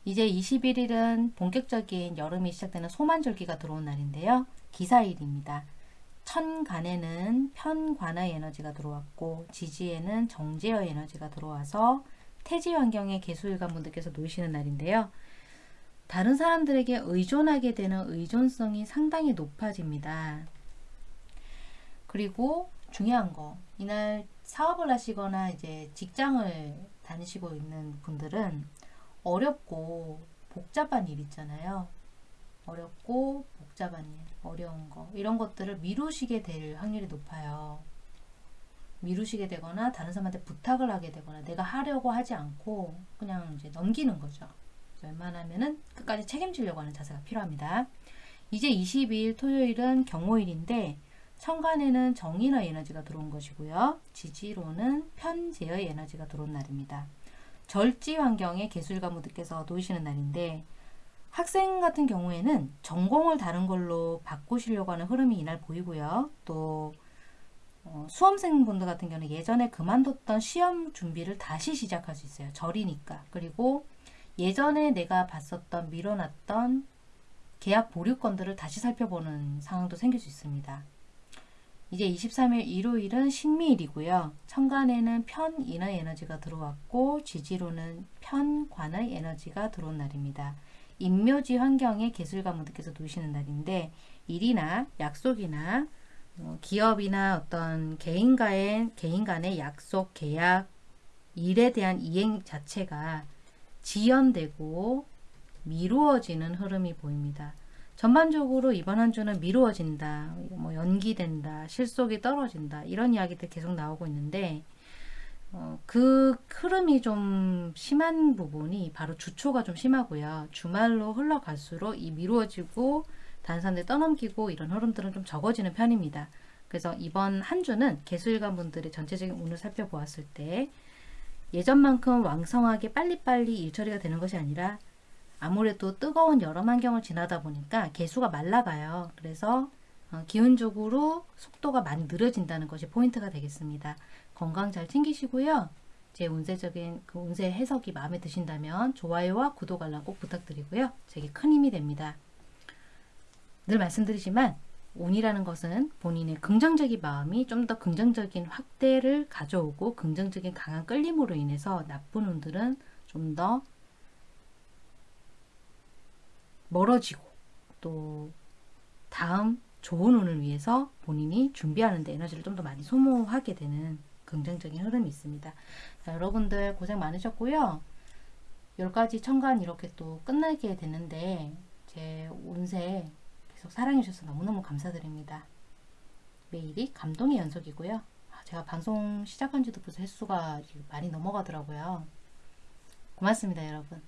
이제 21일은 본격적인 여름이 시작되는 소만절기가 들어온 날인데요. 기사일입니다. 천간에는 편관의 에너지가 들어왔고 지지에는 정제의 에너지가 들어와서 태지 환경에 개수일관 분들께서 놓이시는 날인데요. 다른 사람들에게 의존하게 되는 의존성이 상당히 높아집니다. 그리고 중요한 거, 이날 사업을 하시거나 이제 직장을 다니시고 있는 분들은 어렵고 복잡한 일 있잖아요. 어렵고 복잡한 일, 어려운 거, 이런 것들을 미루시게 될 확률이 높아요. 미루시게 되거나 다른 사람한테 부탁을 하게 되거나 내가 하려고 하지 않고 그냥 이제 넘기는 거죠. 웬만하면은 끝까지 책임지려고 하는 자세가 필요합니다. 이제 22일 토요일은 경호일인데 천간에는 정인의 에너지가 들어온 것이고요. 지지로는 편재의 에너지가 들어온 날입니다. 절지 환경에 개술가 무드께서 놓이시는 날인데 학생 같은 경우에는 전공을 다른 걸로 바꾸시려고 하는 흐름이 이날 보이고요. 또 어, 수험생분들 같은 경우는 예전에 그만뒀던 시험 준비를 다시 시작할 수 있어요. 절이니까. 그리고 예전에 내가 봤었던 미뤄놨던 계약 보류 건들을 다시 살펴보는 상황도 생길 수 있습니다. 이제 23일 일요일은 신미일이고요. 천간에는 편인의 에너지가 들어왔고 지지로는 편관의 에너지가 들어온 날입니다. 인묘지 환경에 개술가 무드께서 놓으시는 날인데 일이나 약속이나 어, 기업이나 어떤 개인과의 개인 간의 약속, 계약, 일에 대한 이행 자체가 지연되고 미루어지는 흐름이 보입니다. 전반적으로 이번 한 주는 미루어진다, 뭐 연기된다, 실속이 떨어진다 이런 이야기들 계속 나오고 있는데 어, 그 흐름이 좀 심한 부분이 바로 주초가 좀 심하고요. 주말로 흘러갈수록 이 미루어지고 단산대 떠넘기고 이런 흐름들은 좀 적어지는 편입니다. 그래서 이번 한 주는 개수일관 분들의 전체적인 운을 살펴보았을 때 예전만큼 왕성하게 빨리빨리 일처리가 되는 것이 아니라 아무래도 뜨거운 여름 환경을 지나다 보니까 개수가 말라가요. 그래서 어, 기운적으로 속도가 많이 느려진다는 것이 포인트가 되겠습니다. 건강 잘 챙기시고요. 제 운세적인 그 운세 해석이 마음에 드신다면 좋아요와 구독 알람 꼭 부탁드리고요. 제게 큰 힘이 됩니다. 늘 말씀드리지만 운이라는 것은 본인의 긍정적인 마음이 좀 더 긍정적인 확대를 가져오고 긍정적인 강한 끌림으로 인해서 나쁜 운들은 좀 더 멀어지고 또 다음 좋은 운을 위해서 본인이 준비하는 데 에너지를 좀 더 많이 소모하게 되는 긍정적인 흐름이 있습니다. 자, 여러분들 고생 많으셨고요. 10가지 천간 이렇게 또 끝나게 되는데 제 운세 계속 사랑해 주셔서 너무너무 감사드립니다. 매일이 감동의 연속이고요. 아, 제가 방송 시작한 지도 벌써 횟수가 많이 넘어가더라고요. 고맙습니다, 여러분.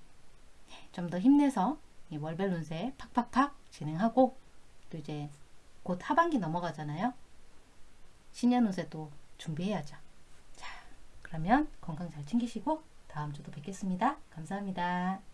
좀 더 힘내서 이 월별 운세 팍팍팍 진행하고 또 이제 곧 하반기 넘어가잖아요. 신년 운세도 준비해야죠. 자, 그러면 건강 잘 챙기시고 다음 주도 뵙겠습니다. 감사합니다.